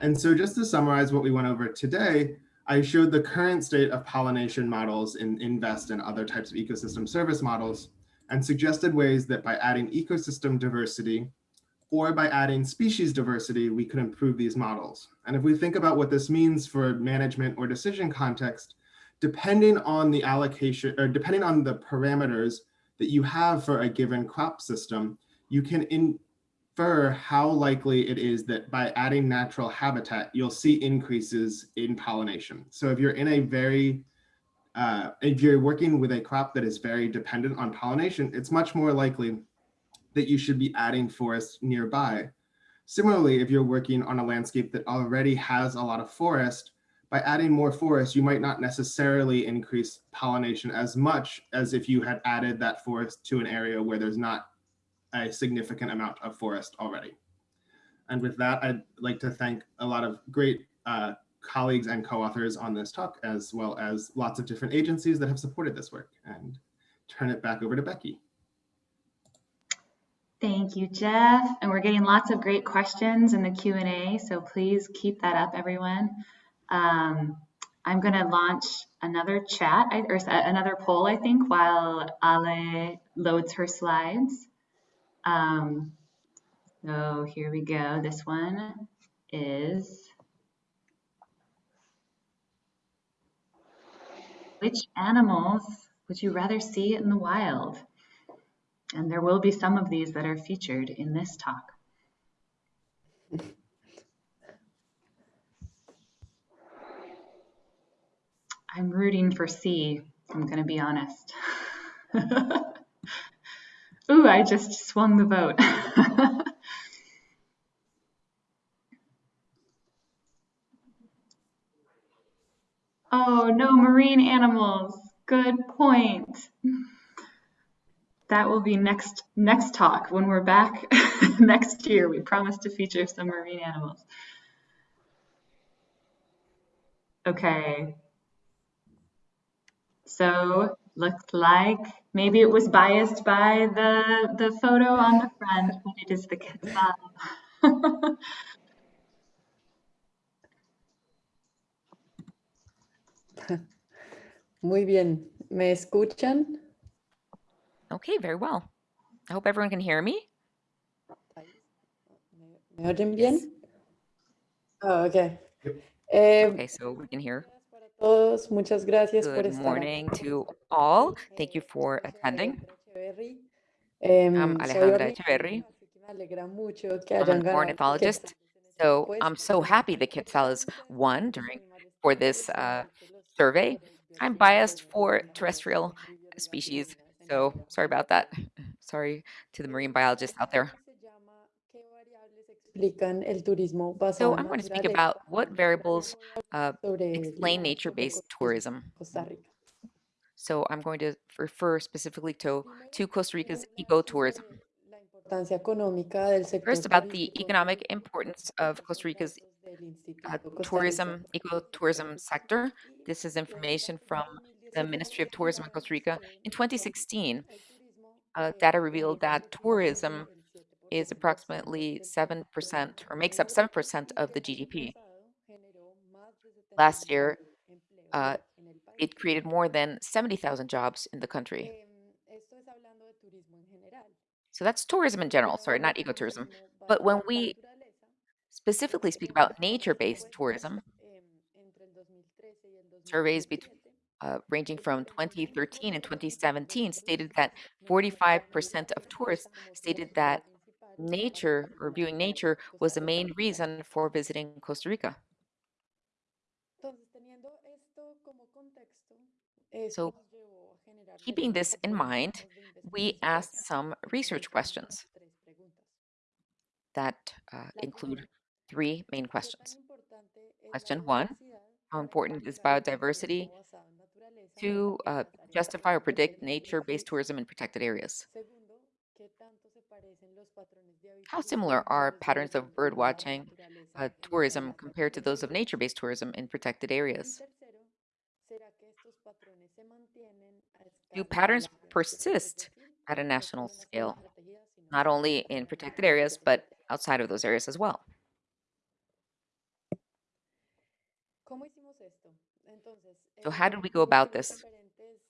And so just to summarize what we went over today, I showed the current state of pollination models in InVEST and other types of ecosystem service models and suggested ways that by adding ecosystem diversity or by adding species diversity, we could improve these models. And if we think about what this means for management or decision context, depending on the allocation or depending on the parameters that you have for a given crop system, you can infer how likely it is that by adding natural habitat, you'll see increases in pollination. So if you're in a very, uh, if you're working with a crop that is very dependent on pollination, it's much more likely that you should be adding forests nearby. Similarly, if you're working on a landscape that already has a lot of forest, by adding more forest, you might not necessarily increase pollination as much as if you had added that forest to an area where there's not a significant amount of forest already. And with that, I'd like to thank a lot of great uh, colleagues and co-authors on this talk, as well as lots of different agencies that have supported this work and turn it back over to Becky. Thank you, Jeff. And we're getting lots of great questions in the Q&A, so please keep that up, everyone. Um, I'm going to launch another chat or another poll, I think, while Ale loads her slides. Um, so here we go. This one is which animals would you rather see in the wild? And there will be some of these that are featured in this talk. I'm rooting for C, I'm going to be honest. Ooh, I just swung the vote. oh, no marine animals. Good point. That will be next next talk when we're back next year. We promise to feature some marine animals. Okay. So looks like maybe it was biased by the, the photo on the front, but it is the quetzal. Muy bien. ¿Me escuchan? Okay, very well. I hope everyone can hear me. ¿Me oyen bien? Oh, okay. Eh, Okay, so we can hear. Todos, muchas gracias por Good estar morning to all. Thank you for attending. I'm Alejandra ornitóloga, Echeverri. así que me alegra mucho que I'm an ornithologist. So I'm so happy the Quetzales won during for this uh, survey. I'm biased for terrestrial species, so sorry about that. Sorry to the marine biologists out there. Explican el turismo basado So I'm going to speak about what variables uh, explain nature-based tourism. Costa Rica. So I'm going to refer specifically to, to Costa Rica's ecotourism. sobre la importancia económica del sector First, about the economic importance of Costa Rica's uh, tourism, ecotourism sector. This is information from the Ministry of Tourism in Costa Rica. In 2016, uh, data revealed that tourism is approximately 7% or makes up 7% of the GDP. Last year, uh, it created more than 70,000 jobs in the country. So that's tourism in general, sorry, not ecotourism. But when we specifically speak about nature-based tourism, em, entre el 2013 y el surveys bet- 2017, uh, ranging from 2013 and 2017 stated that 45% of tourists stated that nature or viewing nature was the main reason for visiting Costa Rica. Entonces, teniendo esto como contexto, esto So, nos llevó a generar keeping this in mind, we asked some research questions en tres preguntas. that uh, include three main questions. importante es la Question one, how important is biodiversity turismo basado en naturaleza to uh, justify or predict nature-based tourism in protected areas? Segundo, ¿qué tanto se parecen los patrones de How similar are patterns of bird watching uh, tourism compared to those of nature-based tourism in protected areas? tercero, ¿será que estos patrones se mantienen a Do patterns persist at a national solo en las áreas scale, not only in protected áreas but outside of those areas as well? ¿Cómo hicimos esto? Entonces, So eh, how did we go about this? diferentes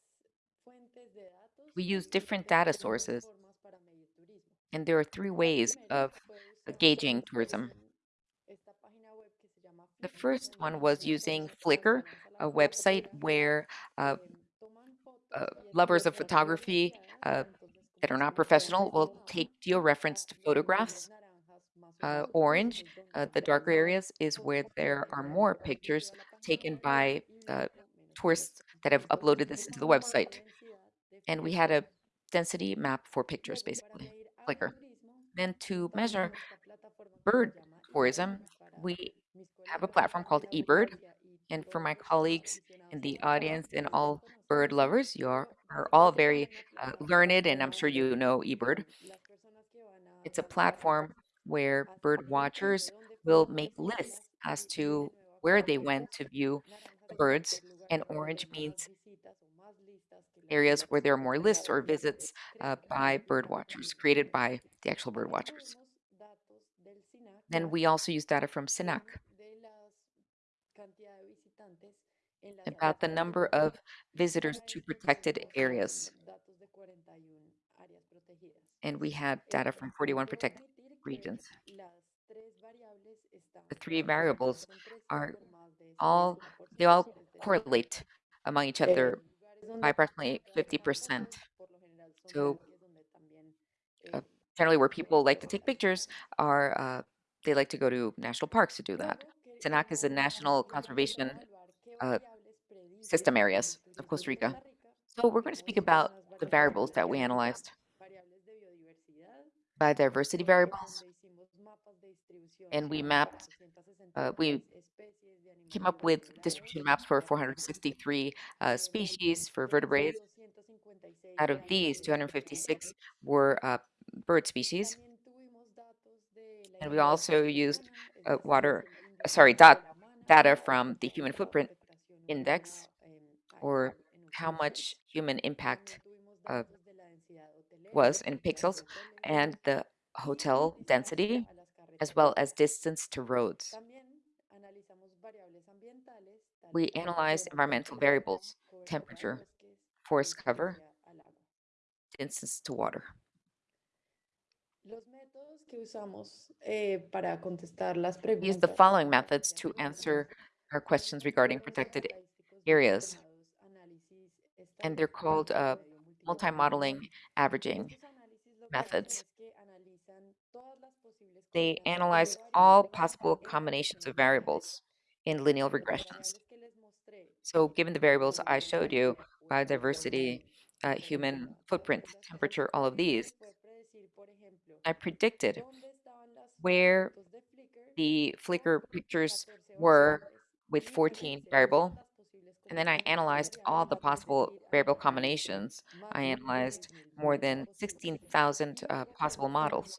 fuentes de datos We used different data sources, formas para medir turismo. And there are three ways of usar gauging tourism. em, esta página web que se llama The first one was using Flickr, a website where uh, em, toman fotos uh, lovers of photography uh, that are not professional will take geo-referenced photographs. lugares naranjas más Uh, orange, uh, the darker areas, is where there are more pictures a la página taken by uh, tourists that have uploaded this into the website. And we had a density map for pictures, basically, Flickr. Then to measure con esta plataforma que se bird tourism, we have a platform called eBird. And for my los que son colleagues in the audience and all bird lovers, you are, are all very uh, learned, and I'm sure you know eBird. las personas que van a It's a platform where bird watchers will make lists as y, y de to where they went to view naranjas the es birds, and orange means areas where there are more lists or visits uh, by merecen bird watchers, created by the actual bird watchers. Then we also use data from SINAC about the number of visitors to protected areas, em, datos de 41 áreas protegidas. and we had data from 41 protected regions. The three variables are all, they all correlate among each other by approximately 50%. fotos, por lo general son So parques donde también uh, eh, generally where people like to take pictures are, uh, they like to go to national parks to do that. SINAC is the queríamos, National Conservation uh, System areas of Costa Rica. So we're going to speak about the variables that we analyzed. Biodiversity variables, donde hicimos mapas de distribución and we mapped, uh, we came up with distribution maps for eh, 463 uh, species for vertebrates. Out of these, 256 were uh, bird species. And we also used uh, water, uh, sorry, data from the human footprint index, or how much human impact uh, was in pixels and the hotel density, as well as distance to roads. También analizamos variables ambientales, tales We analyzed environmental variables, temperature, forest cover, distance to water. Los métodos que usamos eh, para contestar las We used the following methods to answer our questions regarding protected areas, and they're called uh, multi-modeling averaging Estos análisis lo que hacen methods. es que analizan todas las posibles They analyze all possible combinations of variables in lineal Las regressions. variables que les mostré, So given the variables I showed you, biodiversity, uh, human footprint, temperature, all of these, I predicted where the Flickr pictures were with 14 variable And then I analyzed all the possible variable combinations. I analyzed more than 16,000 uh, possible models.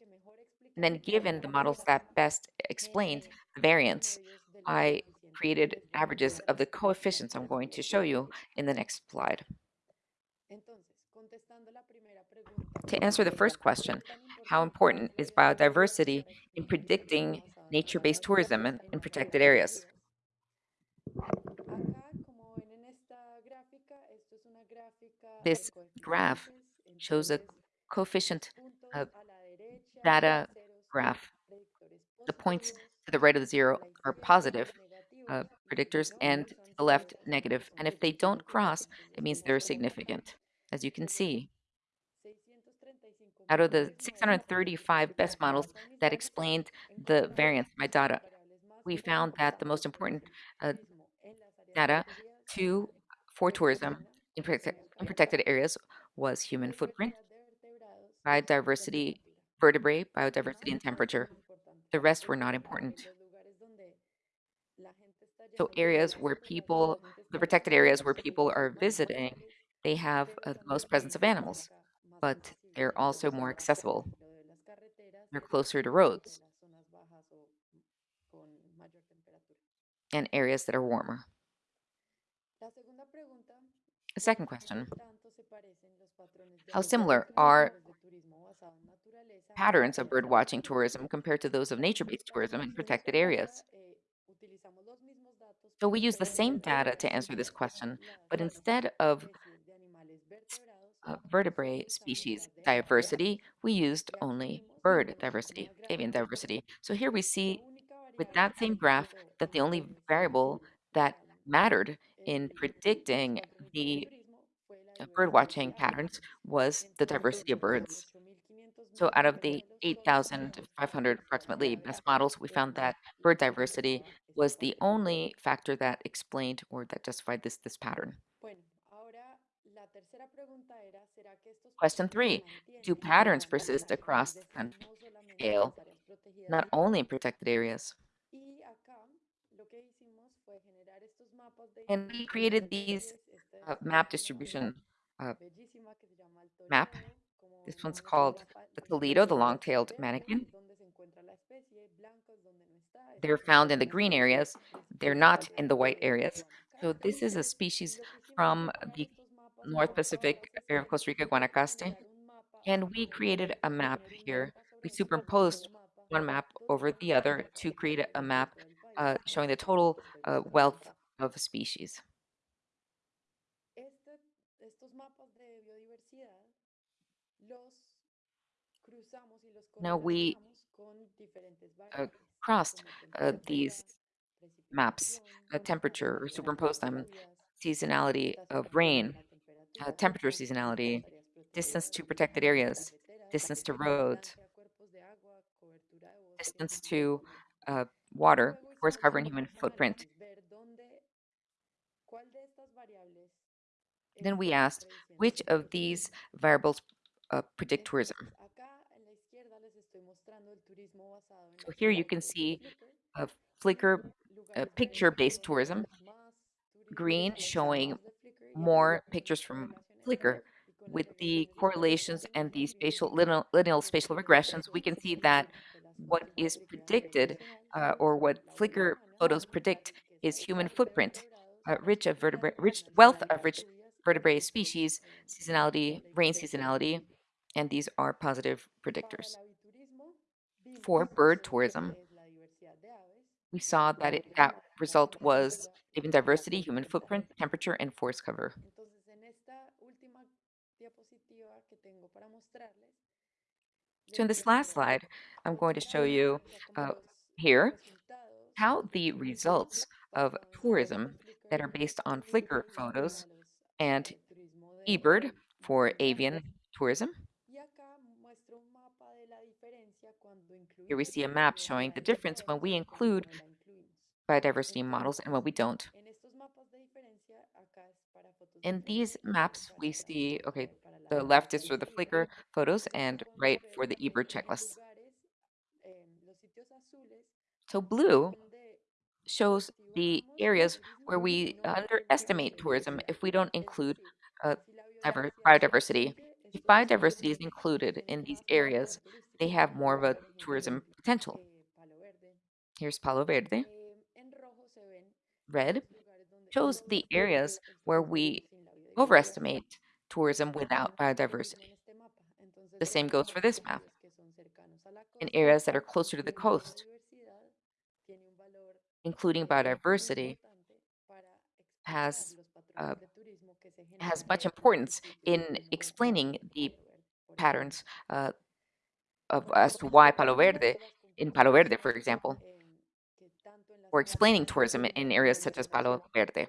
And then given the models that best explained the variance, I created averages of the coefficients I'm going to show you in the next slide. To answer the first question, how important is biodiversity in predicting nature-based tourism in, in protected areas? This graph shows a coefficient uh, data graph. The points to the right of the zero are positive uh, predictors and to the left negative. And if they don't cross, it means they're significant. As you can see, out of the 635 best models that explained the variance by data, we found that the most important uh, data to for tourism in, prote in protected areas was human footprint, biodiversity, vertebrae, biodiversity, and temperature. The rest were not important. So areas where people, the protected areas where people are visiting, they have uh, the most presence of animals, but they're also more accessible. They're closer to roads and areas that are warmer. The second question, how similar are patterns of bird watching tourism compared to those of nature-based tourism in protected areas? So we use the same data to answer this question, but instead of uh, vertebrate species diversity, we used only bird diversity, avian diversity. So here we see with that same graph that the only variable that mattered in predicting the uh, bird watching patterns was the diversity of birds. So out of the 8,500 approximately best models, we found that bird diversity was the only factor that explained or that justified this, this pattern. Question three, do patterns persist across the country scale, not only in protected areas? And we created these uh, map distribution uh, map. This one's called the Toledo, the long-tailed manakin. They're found in the green areas. They're not in the white areas. So this is a species from the North Pacific area of Costa Rica, Guanacaste. And we created a map here. We superimposed one map over the other to create a map uh, showing the total uh, wealth of species. Now we uh, crossed uh, these maps, uh, temperature, or superimposed them, seasonality of rain, uh, temperature seasonality, distance to protected areas, distance to roads, distance to uh, water, forest cover, and human footprint. Then we asked, which of these variables uh, predict tourism? So here you can see a Flickr uh, picture-based tourism, green showing more pictures from Flickr. With the correlations and the spatial lineal, lineal spatial regressions, we can see that what is predicted uh, or what Flickr photos predict is human footprint, uh, rich of vertebrate, rich wealth of rich vertebrate species, seasonality, rain seasonality, and these are positive predictors. For bird tourism, we saw that it, that result was avian diversity, human footprint, temperature, and forest cover. So in this last slide, I'm going to show you uh, here how the results of tourism that are based on Flickr photos and eBird for avian tourism. Here we see a map showing the difference when we include biodiversity models and when we don't. In these maps, we see, okay, the left is for the Flickr photos and right for the eBird checklists. So blue shows the areas where we underestimate tourism if we don't include uh, biodiversity. If biodiversity is included in these areas, they have more of a tourism potential. Here's Palo Verde. Red shows the areas where we overestimate tourism without biodiversity. The same goes for this map. In areas that are closer to the coast, including biodiversity, has uh, has much importance in explaining the patterns uh, of as to why Palo Verde, in Palo Verde, for example, or explaining tourism in- in areas such as Palo Verde,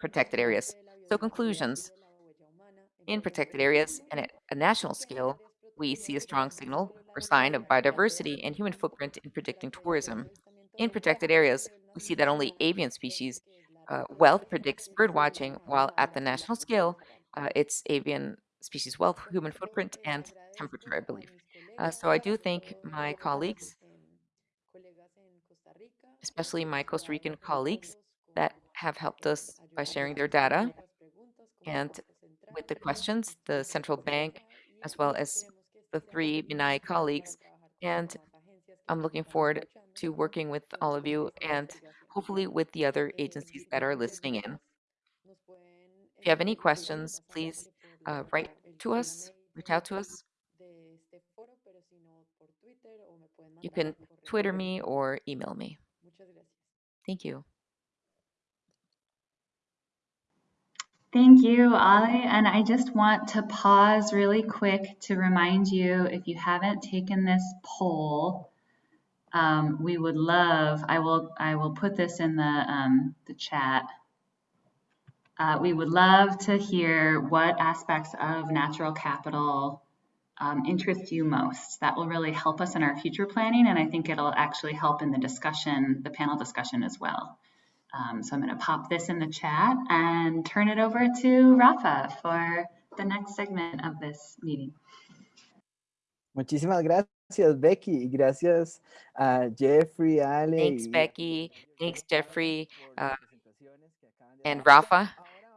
protected areas. So conclusions, in protected areas and at a national scale, we see a strong signal or sign of biodiversity and human footprint in predicting tourism. In protected areas, we see that only avian species uh, wealth predicts bird watching, while at the national scale, uh, it's avian species wealth, human footprint, and temperature, I believe. Uh, so I do thank my colleagues, especially my Costa Rican colleagues, that have helped us by sharing their data and with the questions, the central bank, as well as the three MINAE colleagues. And I'm looking forward to working with all of you and hopefully with the other agencies that are listening in. If you have any questions, please uh, write to us, reach out to us. You can Twitter me or email me. Thank you. Thank you, Ali. And I just want to pause really quick to remind you if you haven't taken this poll, um, we would love, I will, I will put this in the, um, the chat. Uh, we would love to hear what aspects of natural capital um, interest you most. That will really help us in our future planning, and I think it'll actually help in the discussion, the panel discussion as well. Um, so I'm going to pop this in the chat and turn it over to Rafa for the next segment of this meeting. Muchísimas gracias, Becky, gracias a Jeffrey, Ale. Thanks, Becky. Thanks, Jeffrey, uh, las presentaciones que acaban de and. Rafa, uh,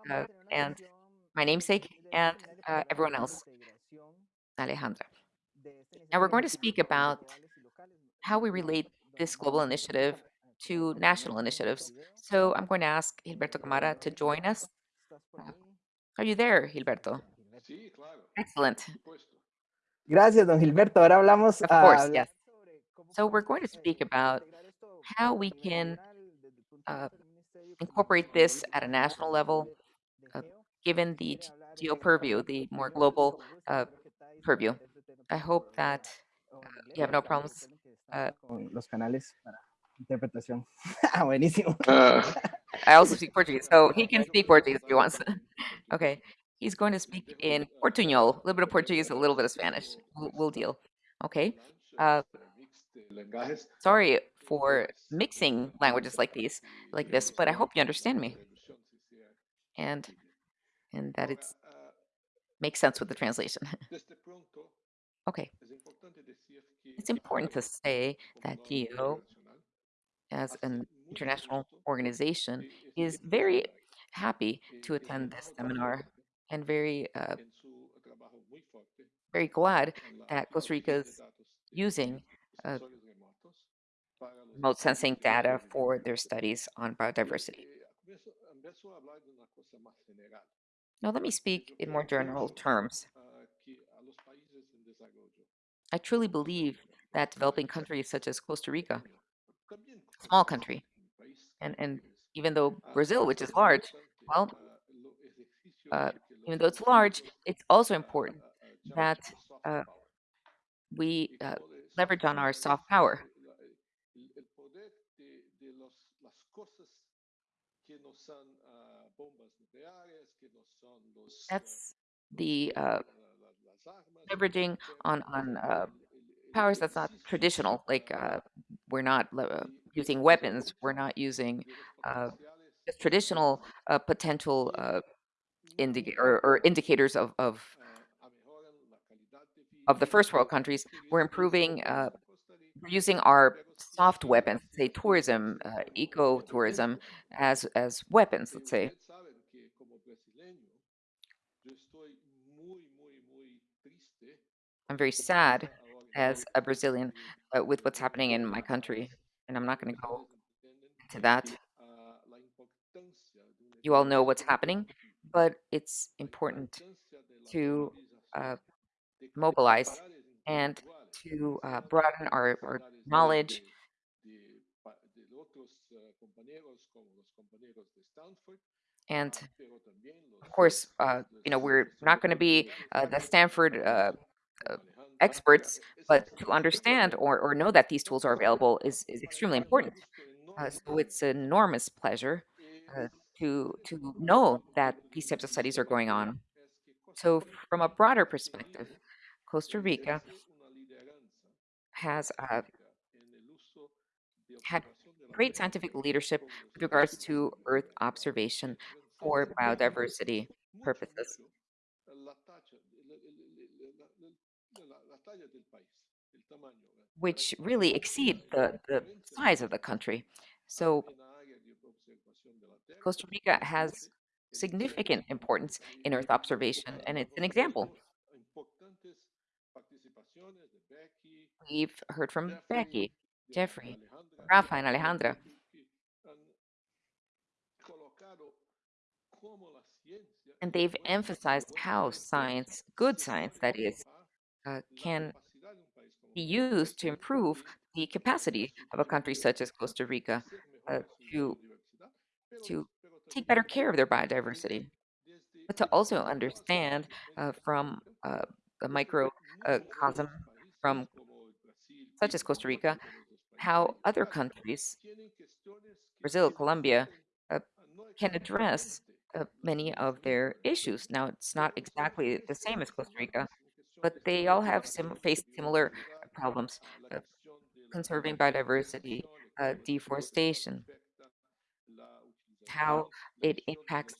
vamos a tener una and sesión my namesake, and uh, everyone else, integración Alejandra. Now we're going to speak about sectorales y locales. how we relate this global initiative to national initiatives. So I'm going to ask Gilberto Camara to join us. ¿Estás por Uh, ahí? Are you there, Gilberto? Excellent. Gracias, don Gilberto. Ahora hablamos Of course, yes. So we're going to eh, speak about how we can nacional, desde el punto de uh, vista del ministerio, como incorporate this at a national level, de- de uh, given the Quiere geo eh, purview, the more global uh, espero que estáis, purview. este tema I hope that o you have no problems. que Uh, los canales interpretación. Ah, Buenísimo. I also speak Portuguese, so he can speak Portuguese if he wants. okay. He's going to speak in Portuñol, a little bit of Portuguese, a little bit of Spanish. We'll, we'll deal. Okay. Uh, sorry for mixing languages like these, like this, but I hope you understand me and and that it makes sense with the translation. okay. It's important to say that GEO, as an international organization, is very happy to attend this seminar and very uh, very glad that Costa Rica is using uh, remote sensing data for their studies on biodiversity. Now, let me speak in more general terms. I truly believe that developing countries such as Costa Rica, small country, and, and even though Brazil, which is large, well, uh, even though it's large, it's also important that uh, we uh, leverage on our soft power. That's the uh, leveraging on on uh, powers that's not traditional. Like uh, we're not uh, using weapons. We're not using uh, just traditional uh, potential uh, indica- or, or indicators of, of of the first world countries. We're improving uh, we're using our soft weapons, say tourism, uh, eco-tourism, as as weapons, let's say. I'm very sad as a Brazilian uh, with what's happening in my country, and I'm not going to go into that. You all know what's happening, but it's important to uh, mobilize and to uh, broaden our, our knowledge and of course, uh, you know, we're not going to be uh, the Stanford uh, uh, experts, but to understand or, or know that these tools are available is, is extremely important. es un gusto Uh, so it's an enormous pleasure uh, to to know that these types of studies are going on. Rica es que Costa So from a broader perspective, Costa Rica ejerce una lideranza has uh, científica en el uso de had observación de la great scientific leadership with regards to Earth observation for biodiversity purposes, which really exceed the, the size of the country. So en la área de observación de la Tierra, Costa Rica has significant importance in Earth observation, and it's an example. tenemos importantes participaciones de Becky, We've heard from Becky, Jeffrey, Rafa, and Alejandra, que- que han colocado cómo la ciencia and they've emphasized how science, good science that is, uh, can capacidad de un país como be used to improve the capacity of a country such as Costa Rica uh, to to take better care of their biodiversity, but to also understand uh, from uh, a desde micro uh, muchos cosm otros países from como el Brasil such as Costa Rica, how other countries, tienen cuestiones que Brazil, Colombia, uh, can address uh, many of their issues. Now, it's not exactly the same as Costa Rica, but they all have sim- faced similar problems, uh, conserving biodiversity, uh, deforestation, how it impacts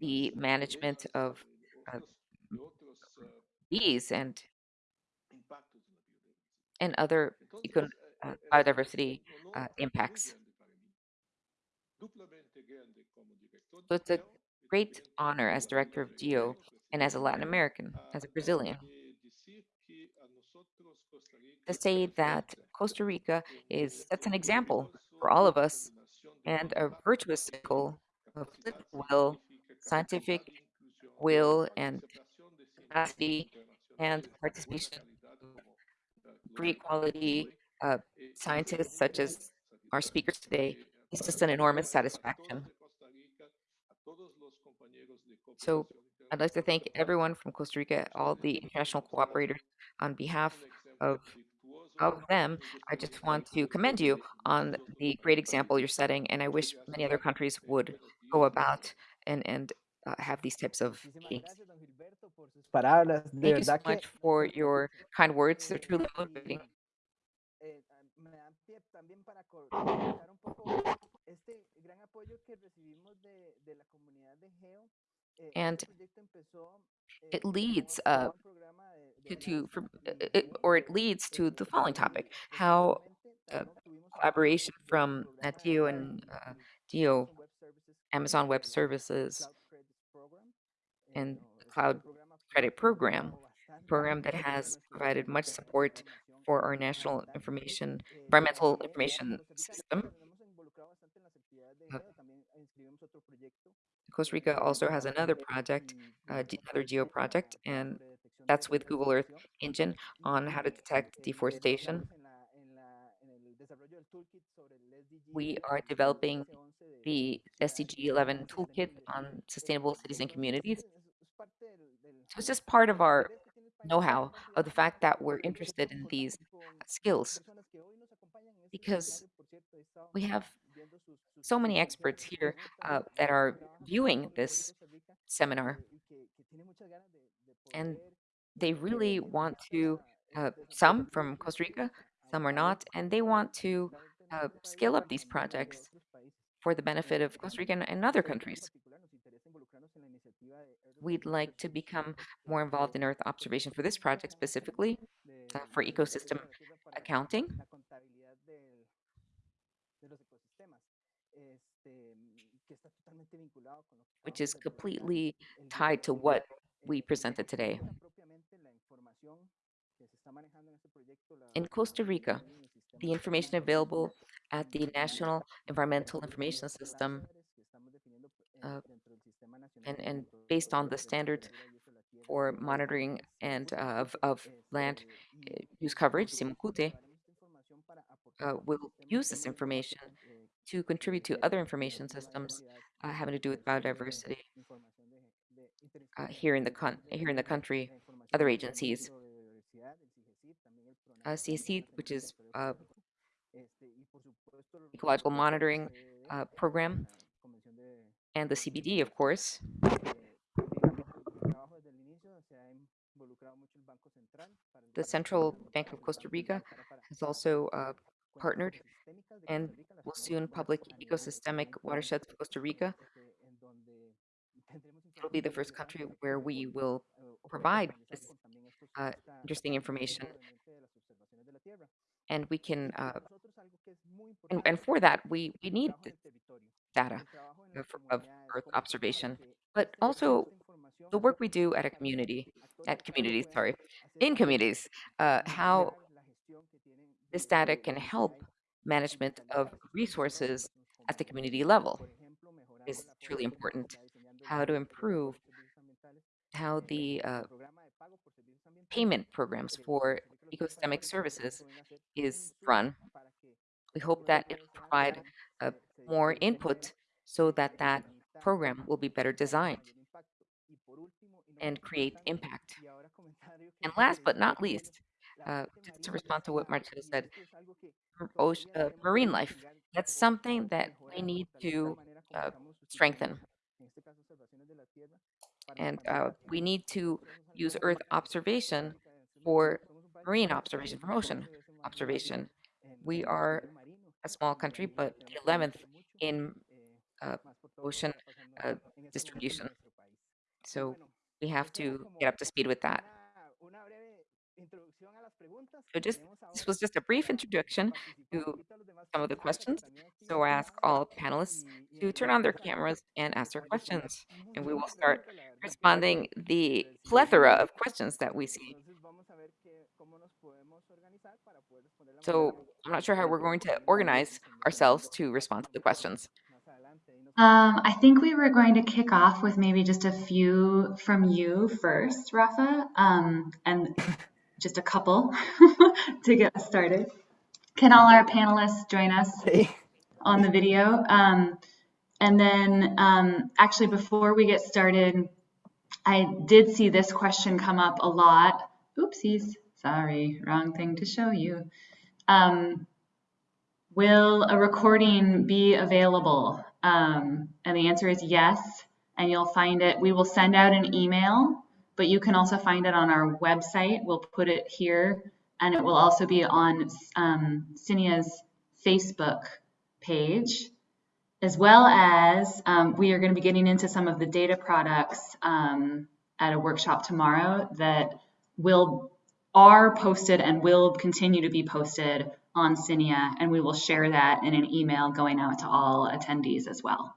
the management of uh, bees and and other uh, biodiversity uh, impacts. So it's a great honor as director of GEO and as a Latin American, as a Brazilian, to say that Costa Rica is that's an example for all of us and a virtuous cycle of will, scientific will, and capacity and participation calidad of como ah, great los quality uh, scientists such as our speakers today. ah, just an enormous satisfaction. de Costa Rica, a todos los compañeros de So I'd like to thank everyone from Costa Rica, all the international cooperators on behalf of of them. I just want to commend you on the great example you're setting, and I wish many other countries would go about and and uh, have these types of Muchísimas meetings. gracias, don Gilberto, por sus palabras. De Thank you so much for your kind words. They're truly y, motivating. Eh, me dan pie también para co- comentar un poco este gran apoyo que recibimos de, de la comunidad de GEO. Eh, And empezó eh, it leads uh, un programa de- de to, to from, uh, it, or it leads to eh, the following topic: how uh, también tuvimos apoyo collaboration from NATIO and del- uh, Geo, Amazon Web Services, Amazon Web eh, Services, Cloud Credits Program, eh, and the Cloud Credit Program, apoyado program that has provided much support for our national information, Eh, environmental information en Costa Rica system. nos hemos involucrado bastante en las actividades de Uh, GEO, también inscribimos otro proyecto Costa eh, Rica also has another project, uh, another Geo project, and sobre detección de that's with Google Earth Engine on how to detect deforestation. desarrollamos en, la, en, la, en el desarrollo del toolkit sobre el SDG We are developing the SDG 11 toolkit on sustainable cities and communities. es, es parte del, del, So it's just part of our interés que tiene el país know-how of the fact that we're interested in these skills personas que hoy nos acompañan en este because seminario, por cierto, he estado we have viendo sus, sus so many experts here uh, that are viewing nosotros aquí en this seminar, y que, que tiene muchas ganas de, de and they really want to, uh, some from Costa Rica, some are not, and they want to uh, scale up these projects for the benefit of Costa Rica and, other countries. particular nos interesa involucrarnos en la iniciativa de Earth We'd like to become more involved in Earth observation for this project specifically uh, for ecosystem regreso a la Tierra para accounting, la contabilidad del- de los ecosistemas, este, que está totalmente vinculado con lo que which is completely tied to what we Eh, presented today. Rica, propiamente, la información que se está manejando en este proyecto la- In Costa Rica, tienen en el sistema the information available at the National Environmental Information System estándares que estamos definiendo, eh, uh, dentro del Sistema Nacional and, and based on the standards Temperatura y Uso de la Tierra, for monitoring and uh, of, of land y use coverage, SIMOCUTE, llevaremos esta información para aportar uh, will use this information eh, to contribute to other information systems uh, having to do with biodiversity uh, here in the here in the country, other agencies, uh, CSC, which is uh, ecological monitoring uh, program, and the CBD, of course. The Central Bank of Costa Rica has also uh, partnered and Costa Rica, las will soon public ecosystemic watersheds of Costa Rica. este, en donde tendremos It'll be the first country where we will eh, provide this con también estos- uh, interesting information, proveniente de las observaciones de la Tierra. and we can, uh, nosotros algo que es muy and, and for that, we, we need trabajo en this el territorio, data el trabajo en of, of Earth cómo hacemos para observation, but also the work we do at a community, at communities, sorry, in communities, uh, how mejorar la gestión que tienen this data can help management of resources at the community level is truly important. How to improve how the uh, payment programs for ecosystemic services is run. We hope that it'll provide uh, more input so that that program will be better designed and create impact. And last but not least, uh, just to respond to what Marcelo said, esto es algo que m- todavía oce- uh, marine life. That's something that we need to uh, strengthen. utilizando, en este caso, observaciones de la Tierra para And uh, we need to nosotros somos algo use Earth observation Costa Rica es un- for somos un país marine observation, for ocean el once más observation. We are a small country, but the 11th in eh, uh, más por todo lo que ocean uh, en este momento en distribution. nuestro país. Y So we have to get up to speed with that. una, una breve introducción a las preguntas So just this was just a brief introduction to Invito a los demás some of the participantes a que questions. So I ask all panelists y- y to turn on their cameras and ask their questions, and we will start preguntas, la verdad. responding the plethora of questions that we see. Entonces vamos a ver que- cómo nos podemos organizar para poder responder la So I'm not sure how we're going to organize ourselves to respond to the questions. Más adelante, ahí nos Um, I think we were going to kick off with maybe just a few from you first, Rafa, um, and just a couple to get us started. Can all our panelists join us on the video? Um, and then, um, actually, before we get started, I did see this question come up a lot. Oopsies, sorry, wrong thing to show you. Um, Will a recording be available? Um, and the answer is yes. And you'll find it, we will send out an email, but you can also find it on our website. We'll put it here. And it will also be on um, Facebook page, as well as um, we are going to be getting into some of the data products um, at a workshop tomorrow that will are posted and will continue to be posted on SINIA, and we will share that in an email going out to all attendees as well.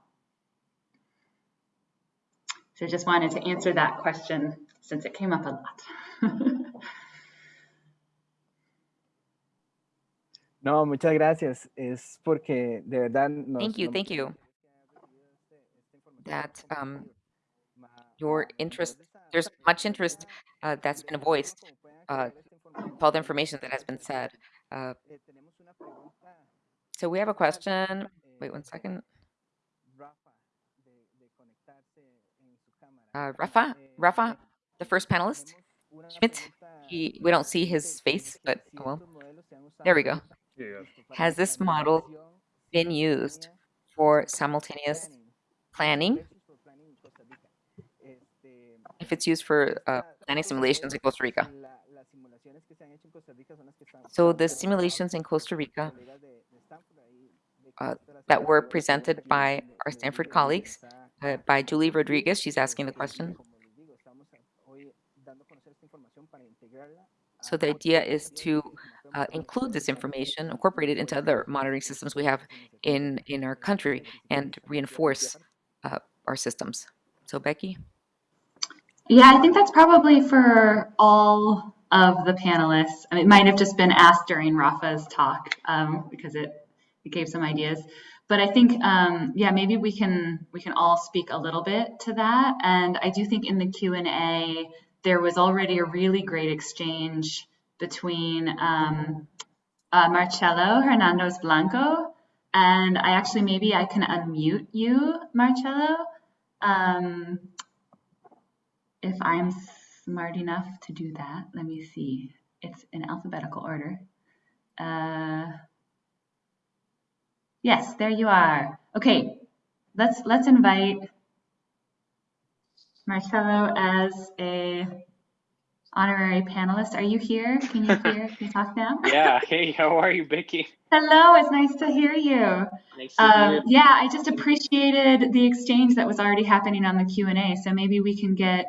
So just wanted to answer that question since it came up a lot. No, muchas gracias. Es porque de verdad nos, Thank you, thank you. That um, your interest, there's much interest uh, that's been voiced, uh, all the information that has been said. Uh, Eh, tenemos una pregunta, so we have a question. Wait one second. Rafa, de, de conectarse en su cámara. Uh, Rafa, Rafa, the first panelist. Schmitt, he, we don't see his face, but oh well, there we go. Has this model been used for simultaneous planning, If it's used for uh, planning simulations in Costa Rica. So the simulations in Costa Rica uh, that were presented by our Stanford colleagues, uh, by Julie Rodriguez. She's asking the question. como les digo, estamos a- hoy dando a conocer esta información para integrarla So the idea is to uh, include this information, incorporate it into other monitoring systems we have in, in our country and reinforce uh, our systems. So Becky? Yeah, I think that's probably for all of the panelists. I mean, it might have just been asked during Rafa's talk um, because it, it gave some ideas. But I think, um, yeah, maybe we can we can all speak a little bit to that. And I do think in the Q and A there was already a really great exchange between um, uh, Marcelo Hernandez Blanco and I actually maybe I can unmute you, Marcelo. Um, if I'm smart enough to do that, let me see. It's in alphabetical order. Uh, yes, there you are. Okay, let's let's invite Marcelo as a honorary panelist. Are you here? Can you hear? Can you talk now? Yeah. Hey, how are you, Becky? Hello, it's nice to hear you. Nice to Um, hear. yeah, I just appreciated the exchange that was already happening on the Q and A. So maybe we can get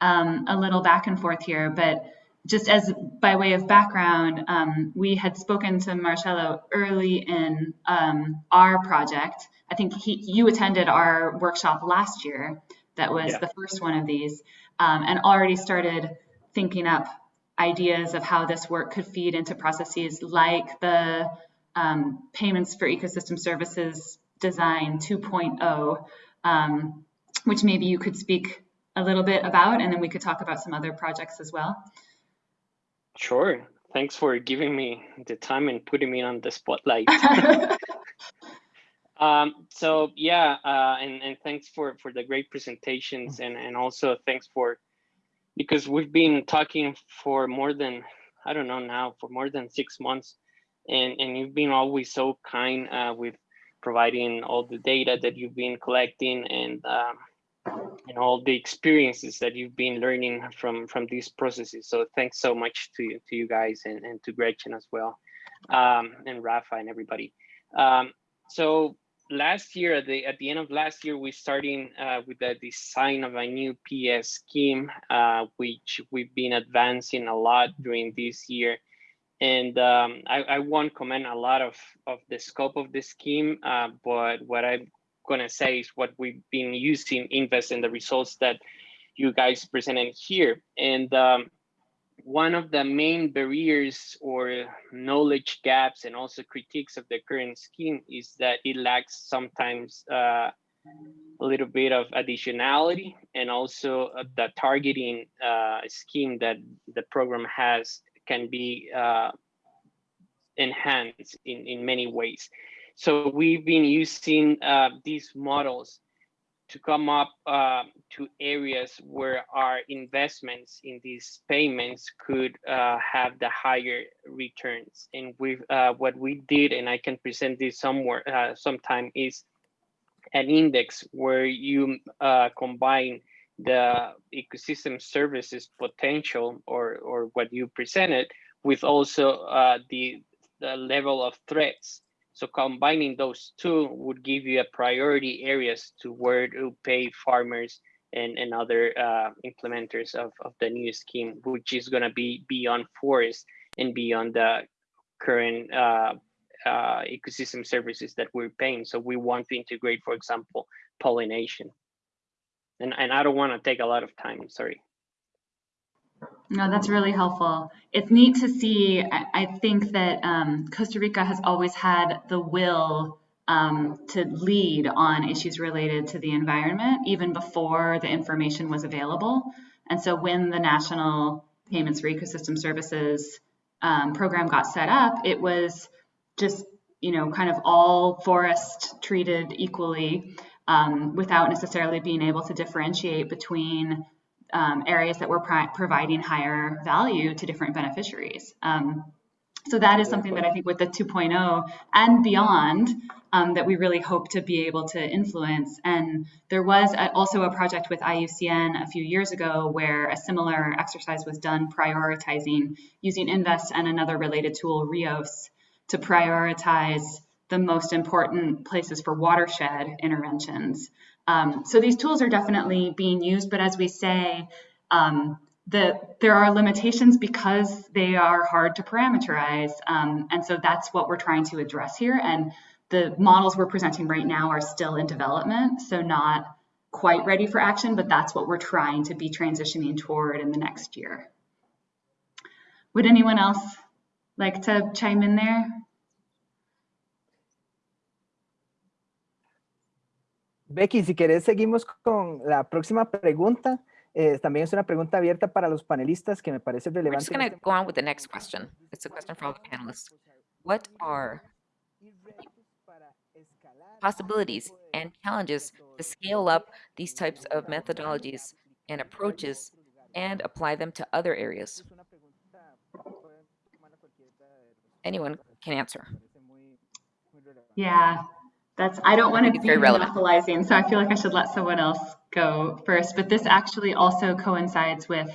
um, a little back and forth here. But just as by way of background, um, we had spoken to Marcelo early in um, our project. I think he, you attended our workshop last year. That was Yeah. the first one of these, um, and already started thinking up ideas of how this work could feed into processes like the um, payments for ecosystem services design 2.0, um, which maybe you could speak a little bit about, and then we could talk about some other projects as well. Sure. Thanks for giving me the time and putting me on the spotlight. Um, so yeah, uh, and, and thanks for, for the great presentations and, and also thanks for, because we've been talking for more than, I don't know now, for more than six months. And, and you've been always so kind uh, with providing all the data that you've been collecting and um, and all the experiences that you've been learning from from these processes. So thanks so much to you, to you guys and, and to Gretchen as well, um, and Rafa and everybody. Um, so last year, at the at the end of last year, we starting uh, with the design of a new PS scheme, uh, which we've been advancing a lot during this year. And um, I, I won't comment a lot of, of the scope of the scheme, uh, but what I'm gonna say is what we've been using InVEST in the results that you guys presented here. And um, one of the main barriers or knowledge gaps and also critiques of the current scheme is that it lacks sometimes uh, a little bit of additionality and also the targeting uh, scheme that the program has can be uh, enhanced in, in many ways. So we've been using uh, these models to come up uh, to areas where our investments in these payments could uh, have the higher returns. And we uh, what we did, and I can present this somewhere uh, sometime, is an index where you uh, combine the ecosystem services potential or or what you presented with also uh, the the level of threats. So combining those two would give you a priority areas to where to pay farmers and, and other uh, implementers of, of the new scheme, which is gonna be beyond forest and beyond the current uh, uh, ecosystem services that we're paying. So we want to integrate, for example, pollination. And, and I don't wanna take a lot of time, sorry. No, that's really helpful. It's neat to see. I, think that um, Costa Rica has always had the will um, to lead on issues related to the environment, even before the information was available. And so when the National Payments for Ecosystem Services um, program got set up, it was just, you know, kind of all forest treated equally um, without necessarily being able to differentiate between um, areas that were providing higher value to different beneficiaries. Um, so that is something that I think with the 2.0 and beyond um, that we really hope to be able to influence. And there was a, also a project with IUCN a few years ago where a similar exercise was done prioritizing using InVEST and another related tool, RIOS, to prioritize the most important places for watershed interventions. Um, so these tools are definitely being used, but as we say, um, the, there are limitations because they are hard to parameterize. Um, and so that's what we're trying to address here. And the models we're presenting right now are still in development, so not quite ready for action, but that's what we're trying to be transitioning toward in the next year. Would anyone else like to chime in there? Becky, si querés, seguimos con la próxima pregunta. Eh, también es una pregunta abierta para los panelistas que me parece We're relevante. just en going to go on with the next question. It's a question for all the panelists. What are possibilities and challenges to scale up these types of methodologies and approaches and apply them to other areas? Anyone can answer. Yeah, that's, I don't want to be monopolizing, so I feel like I should let someone else go first. But this actually also coincides with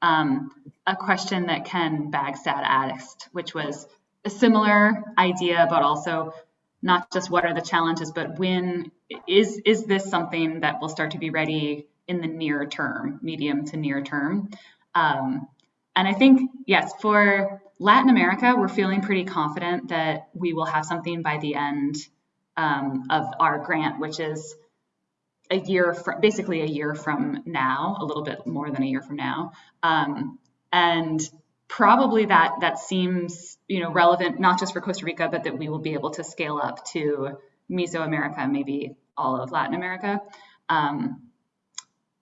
um, a question that Ken Bagstad asked, which was a similar idea, but also not just what are the challenges, but when is is this something that will start to be ready in the near term, medium to near term? Um, and I think, yes, for Latin America, we're feeling pretty confident that we will have something by the end um, of our grant, which is a year from basically a year from now, a little bit more than a year from now. Um, and probably that that seems you know relevant not just for Costa Rica, but that we will be able to scale up to Mesoamerica, maybe all of Latin America. Um,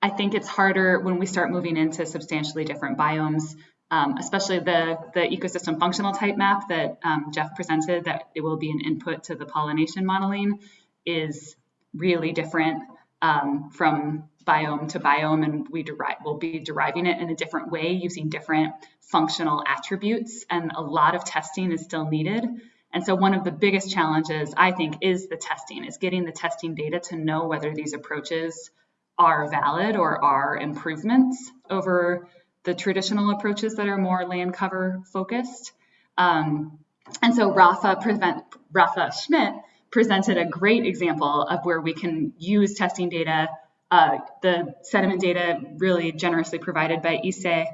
I think it's harder when we start moving into substantially different biomes, um, especially the, the ecosystem functional type map that um, Jeff presented, that it will be an input to the pollination modeling, is really different um, from biome to biome, and we derive, will be deriving it in a different way using different functional attributes, and a lot of testing is still needed. And so one of the biggest challenges, I think, is the testing, is getting the testing data to know whether these approaches are valid or are improvements over the traditional approaches that are more land cover focused. Um, and so Rafa, prevent, Rafa Schmitt presented a great example of where we can use testing data, uh, the sediment data really generously provided by ICE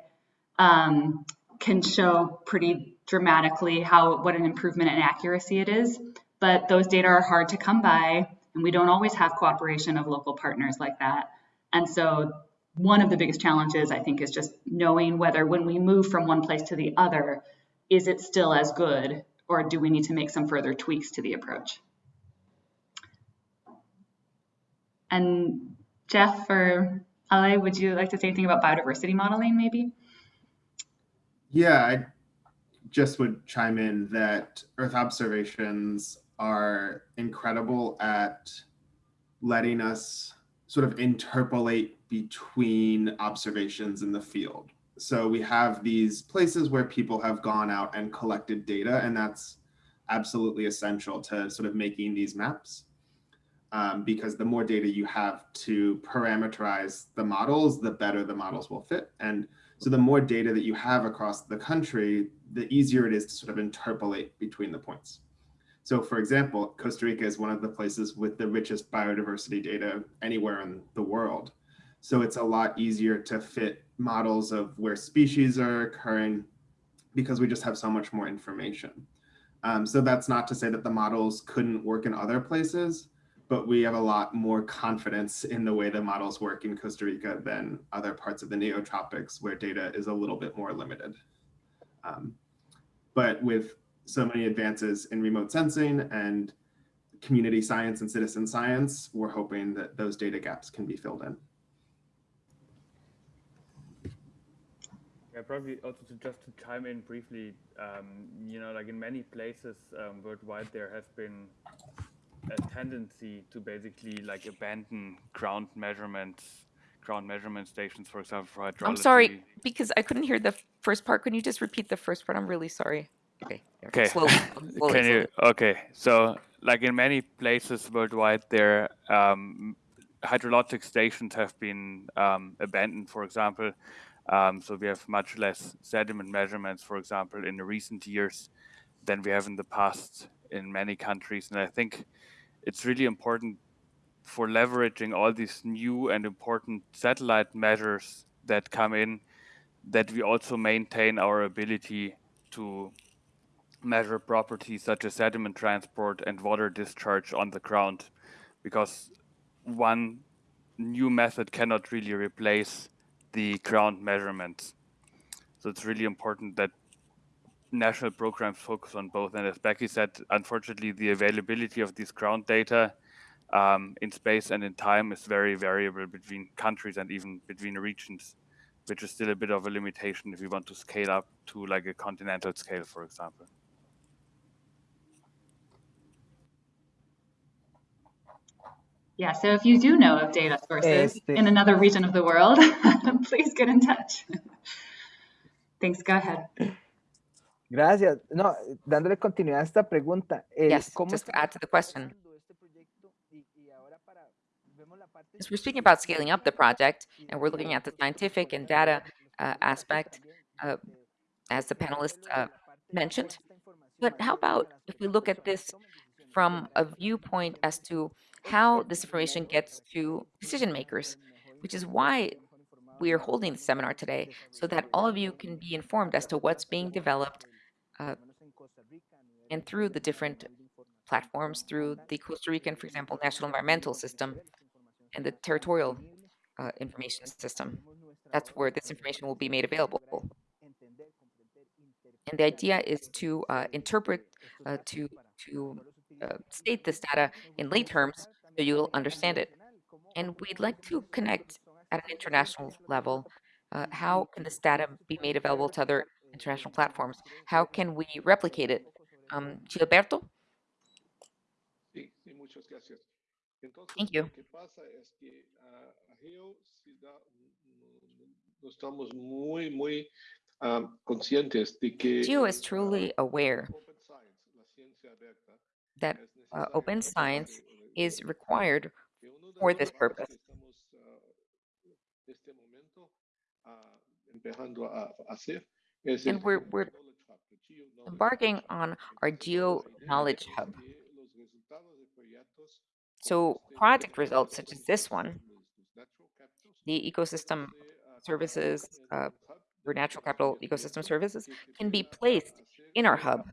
um, can show pretty dramatically how what an improvement in accuracy it is. But those data are hard to come by, and we don't always have cooperation of local partners like that. And so one of the biggest challenges, I think, is just knowing whether when we move from one place to the other, is it still as good, or do we need to make some further tweaks to the approach? And Jeff or Ale, would you like to say anything about biodiversity modeling, maybe? Yeah, I just would chime in that Earth observations are incredible at letting us sort of interpolate between observations in the field. So we have these places where people have gone out and collected data, and that's absolutely essential to sort of making these maps. Um, because the more data you have to parameterize the models, the better the models will fit. And so the more data that you have across the country, the easier it is to sort of interpolate between the points. So for example, Costa Rica is one of the places with the richest biodiversity data anywhere in the world. So it's a lot easier to fit models of where species are occurring because we just have so much more information. Um, so that's not to say that the models couldn't work in other places, but we have a lot more confidence in the way the models work in Costa Rica than other parts of the neotropics where data is a little bit more limited. Um, but with so many advances in remote sensing and community science and citizen science, we're hoping that those data gaps can be filled in. Yeah, probably also to just to chime in briefly, um, you know, like in many places um, worldwide, there has been a tendency to basically like abandon ground measurements, ground measurement stations, for example, for hydrology. I'm sorry, because I couldn't hear the first part. Can you just repeat the first part? I'm really sorry. Okay. Okay. Slowly. slowly, Can you? Okay. So, like in many places worldwide, there um, hydrologic stations have been um, abandoned. For example, um, so we have much less sediment measurements, for example, in the recent years than we have in the past in many countries. And I think it's really important for leveraging all these new and important satellite measures that come in that we also maintain our ability to measure properties such as sediment transport and water discharge on the ground because one new method cannot really replace the ground measurements. So it's really important that national programs focus on both. And as Becky said, unfortunately, the availability of these ground data um, in space and in time is very variable between countries and even between regions, which is still a bit of a limitation if we want to scale up to like a continental scale, for example. Yeah, so if you do know of data sources Este- in another region of the world, please get in touch. Thanks, go ahead. Gracias. No, dándole continuidad a esta pregunta. el Yes, ¿cómo just to estamos add to the question. trabajando este proyecto? Y- y ahora para- vemos la parte As we're speaking about scaling up the project, and we're looking at the scientific and data uh, aspect, uh, as the panelists uh, mentioned. But how about if we look at this from a viewpoint as to how this information gets to decision makers, which is why we are holding the seminar today, so that all of you can be informed as to what's being developed uh, and through the different platforms, through the Costa Rican, for example, National Environmental System and the territorial uh, information system. That's where this information will be made available. And the idea is to uh, interpret, uh, to, to uh, state this data in lay terms so you'll understand it. And we'd like to connect at an international level. Uh, how can this data be made available to other international platforms? How can we replicate it? Um, Gilberto? Sí, sí, muchas gracias. Entonces, Thank you. lo que pasa es que a Geo is ah, truly aware Open Science, la ciencia abierta, that uh, open science is required for this purpose. And we're- we're embarking on our Geo Knowledge Hub. So project results such as this one, the ecosystem services uh, for natural capital ecosystem services can be placed in our hub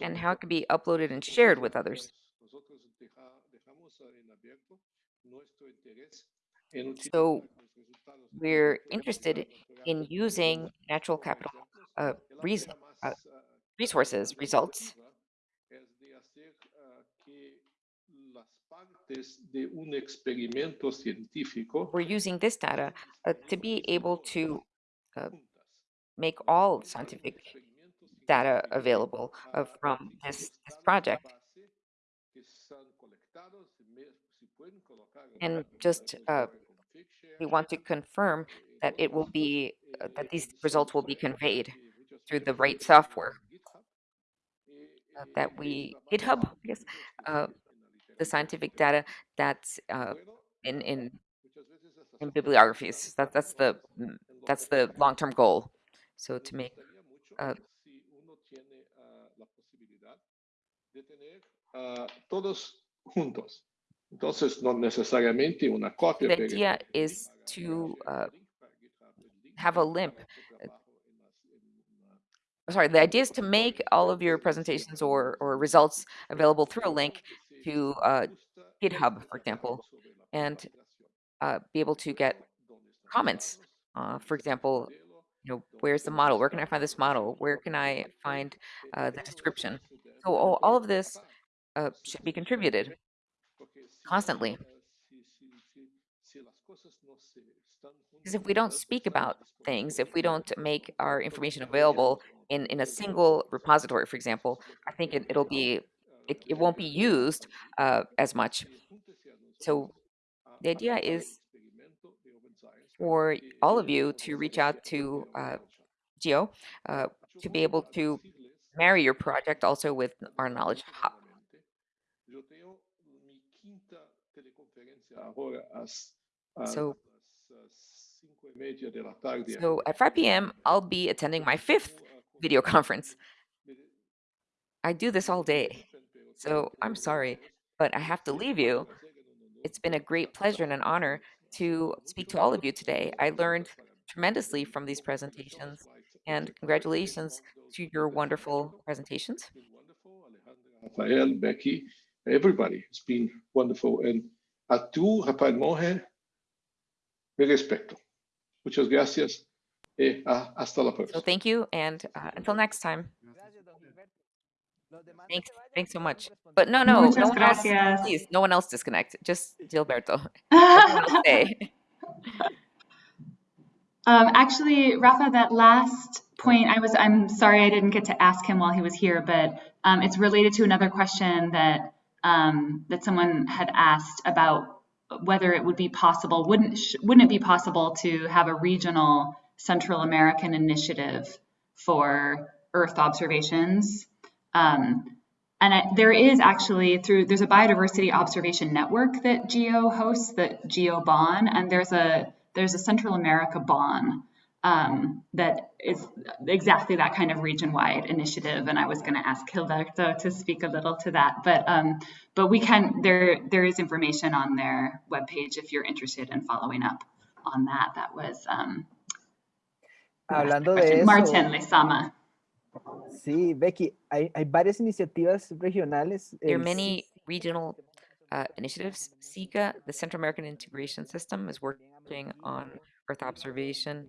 and how it can be uploaded and shared with others. So we're interested in using natural capital uh, res- uh, resources results we're using this data uh, to be able to uh, make all scientific data available uh, from this, this project. And just, uh, We want to confirm that it will be, uh, that these results will be conveyed through the right software uh, that we, GitHub, guess, uh, the scientific data that's uh, in, in, in bibliographies. That, that's the, mm, that's the long-term goal. So to make, uh, si uno tiene ah, la posibilidad de tener ah, todos juntos. Entonces, no necesariamente una copia, the idea is to uh, el link para GitHub, el link have a limp. tu trabajo en las- en la- Sorry, the idea is to make all of your presentations or, or results available through a link to uh, GitHub, for example, and uh, be able to get Luego, ¿dónde están los comments. Uh, for example, you know, where's the model? Where can I find this model? Where can I find Eh, uh, the description? So all, all of this uh, should be contributed constantly. Because if we don't speak about things, if we don't make our information available in, in a single repository, for example, I think it, it'll be, it, it won't be used uh, as much. So the idea is for all of you to reach out to uh. Geo uh, to be able to marry your project also with our knowledge hub. nuevamente. Yo tengo mi quinta teleconferencia ahora a, s- a So, las ah, cinco y media de la tarde. so at 5 p.m., I'll be attending my fifth video conference. I do this all day, so I'm sorry, but I have to leave you. It's been a great pleasure and an honor to speak to all of you today. I learned tremendously from these presentations, and congratulations to your wonderful presentations. Rafael, Becky, everybody. It's been wonderful. And a tú, Rafael Monge, mi respeto. Muchas gracias. Eh, hasta la próxima. So thank you, and uh, until next time. Gracias, don Gilberto. Los demás no Thanks, thanks so much. But no, respondiendo. no, no Muchas one else, please, no one else disconnect. Just Gilberto. Um, actually, Rafa, that last point, I was, I'm sorry I didn't get to ask him while he was here, but um, it's related to another question that um, that someone had asked about whether it would be possible, wouldn't wouldn't it be possible to have a regional Central American initiative for Earth observations? Um, and I, there is actually through there's a biodiversity observation network that GEO hosts, that GeoBON, and there's a there's a Central America BON um, that is exactly that kind of region-wide initiative. And I was going to ask Gilberto to speak a little to that, but um, but we can there there is information on their webpage if you're interested in following up on that. That was um, who Hablando de eso, Martin Lezama. sí, Becky, hay, hay varias iniciativas regionales. There are many regional uh, initiatives. SICA, the Central American Integration System, is working on Earth observation.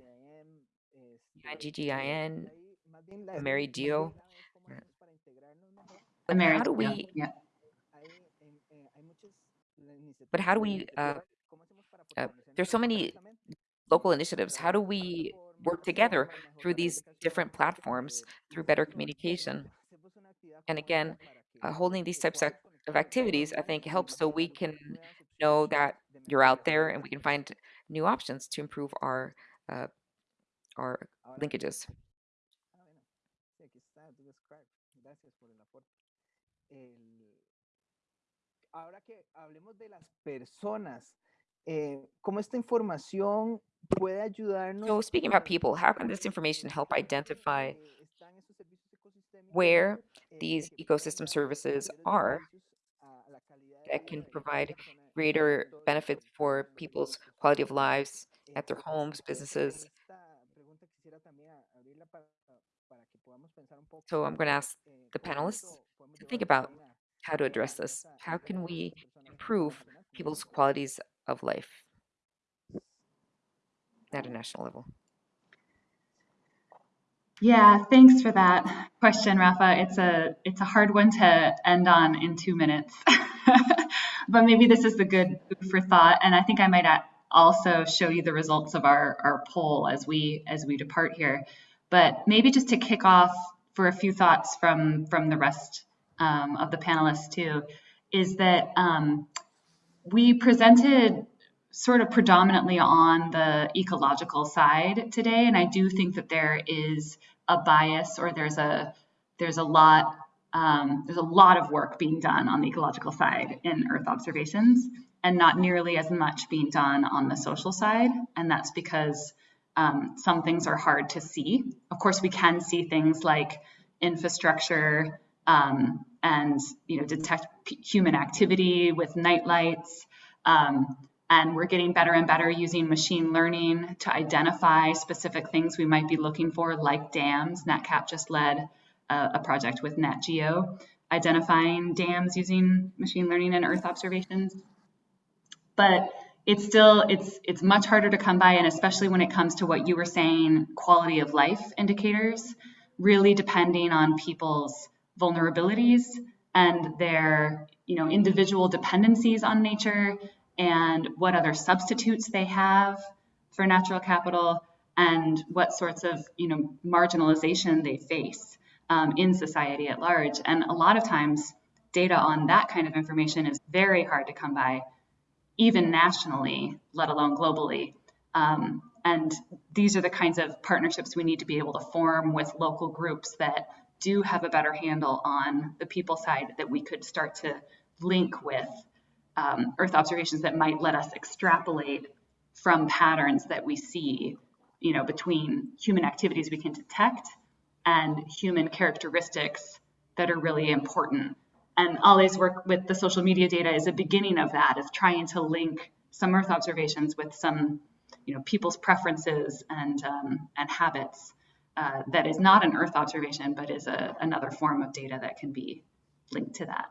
GGIN, Mary Geo. But how do America, we, yeah. but how do we, uh, uh, there's so many local initiatives. How do we work together through these different platforms through better communication? And again, uh, holding these types of of activities, I think helps so we can know that you're out there and we can find new options to improve our uh, our linkages. Ah, bueno. Sí, aquí está, tú describe. Gracias por el aporte. El- Ahora que hablemos de las personas, eh, ¿cómo esta información puede ayudarnos? So speaking about people, how can this information help identify dónde están esos servicios ecosistémicos, where eh, these ecosystem services are beneficios a- a la calidad de that can provide greater benefits for people's quality of lives at their homes, businesses. So I'm going to ask the panelists to think about how to address this. How can we improve people's qualities of life at a national level? Yeah, thanks for that question, Rafa. It's a it's a hard one to end on in two minutes, but maybe this is the good for thought. And I think I might also show you the results of our our poll as we as we depart here. But maybe just to kick off for a few thoughts from from the rest um, of the panelists too, is that um, we presented sort of predominantly on the ecological side today, and I do think that there is a bias or there's a there's a lot um, there's a lot of work being done on the ecological side in Earth observations, and not nearly as much being done on the social side, and that's because um, some things are hard to see. Of course, we can see things like infrastructure um, and you know detect human activity with night lights. Um, and we're getting better and better using machine learning to identify specific things we might be looking for, like dams. NatCap just led a, a project with NatGeo, identifying dams using machine learning and Earth observations. But it's still it's it's much harder to come by, and especially when it comes to what you were saying, quality of life indicators, really depending on people's vulnerabilities and their you know individual dependencies on nature and what other substitutes they have for natural capital and what sorts of you know marginalization they face um, in society at large. And a lot of times data on that kind of information is very hard to come by even nationally let alone globally. Um, and these are the kinds of partnerships we need to be able to form with local groups that do have a better handle on the people side that we could start to link with um, Earth observations that might let us extrapolate from patterns that we see, you know, between human activities we can detect and human characteristics that are really important. And Ollie's work with the social media data is a beginning of that, of trying to link some Earth observations with some, you know, people's preferences and um, and habits uh, that is not an Earth observation, but is a, another form of data that can be linked to that.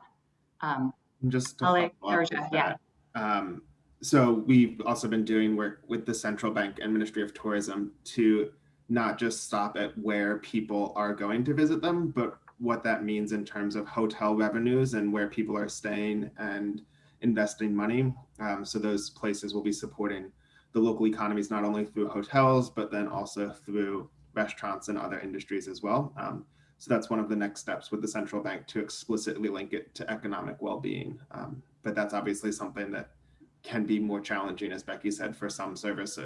Um, Just to Ale, follow up Georgia, yeah. um, so we've also been doing work with the central bank and Ministry of Tourism to not just stop at where people are going to visit them, but what that means in terms of hotel revenues and where people are staying and investing money. Um, so those places will be supporting the local economies not only through hotels, but then also through restaurants and other industries as well. Um, so that's one of the next steps with the central bank to explicitly link it to economic well-being. Um, but that's obviously something that can be more challenging, as Becky said, for some services.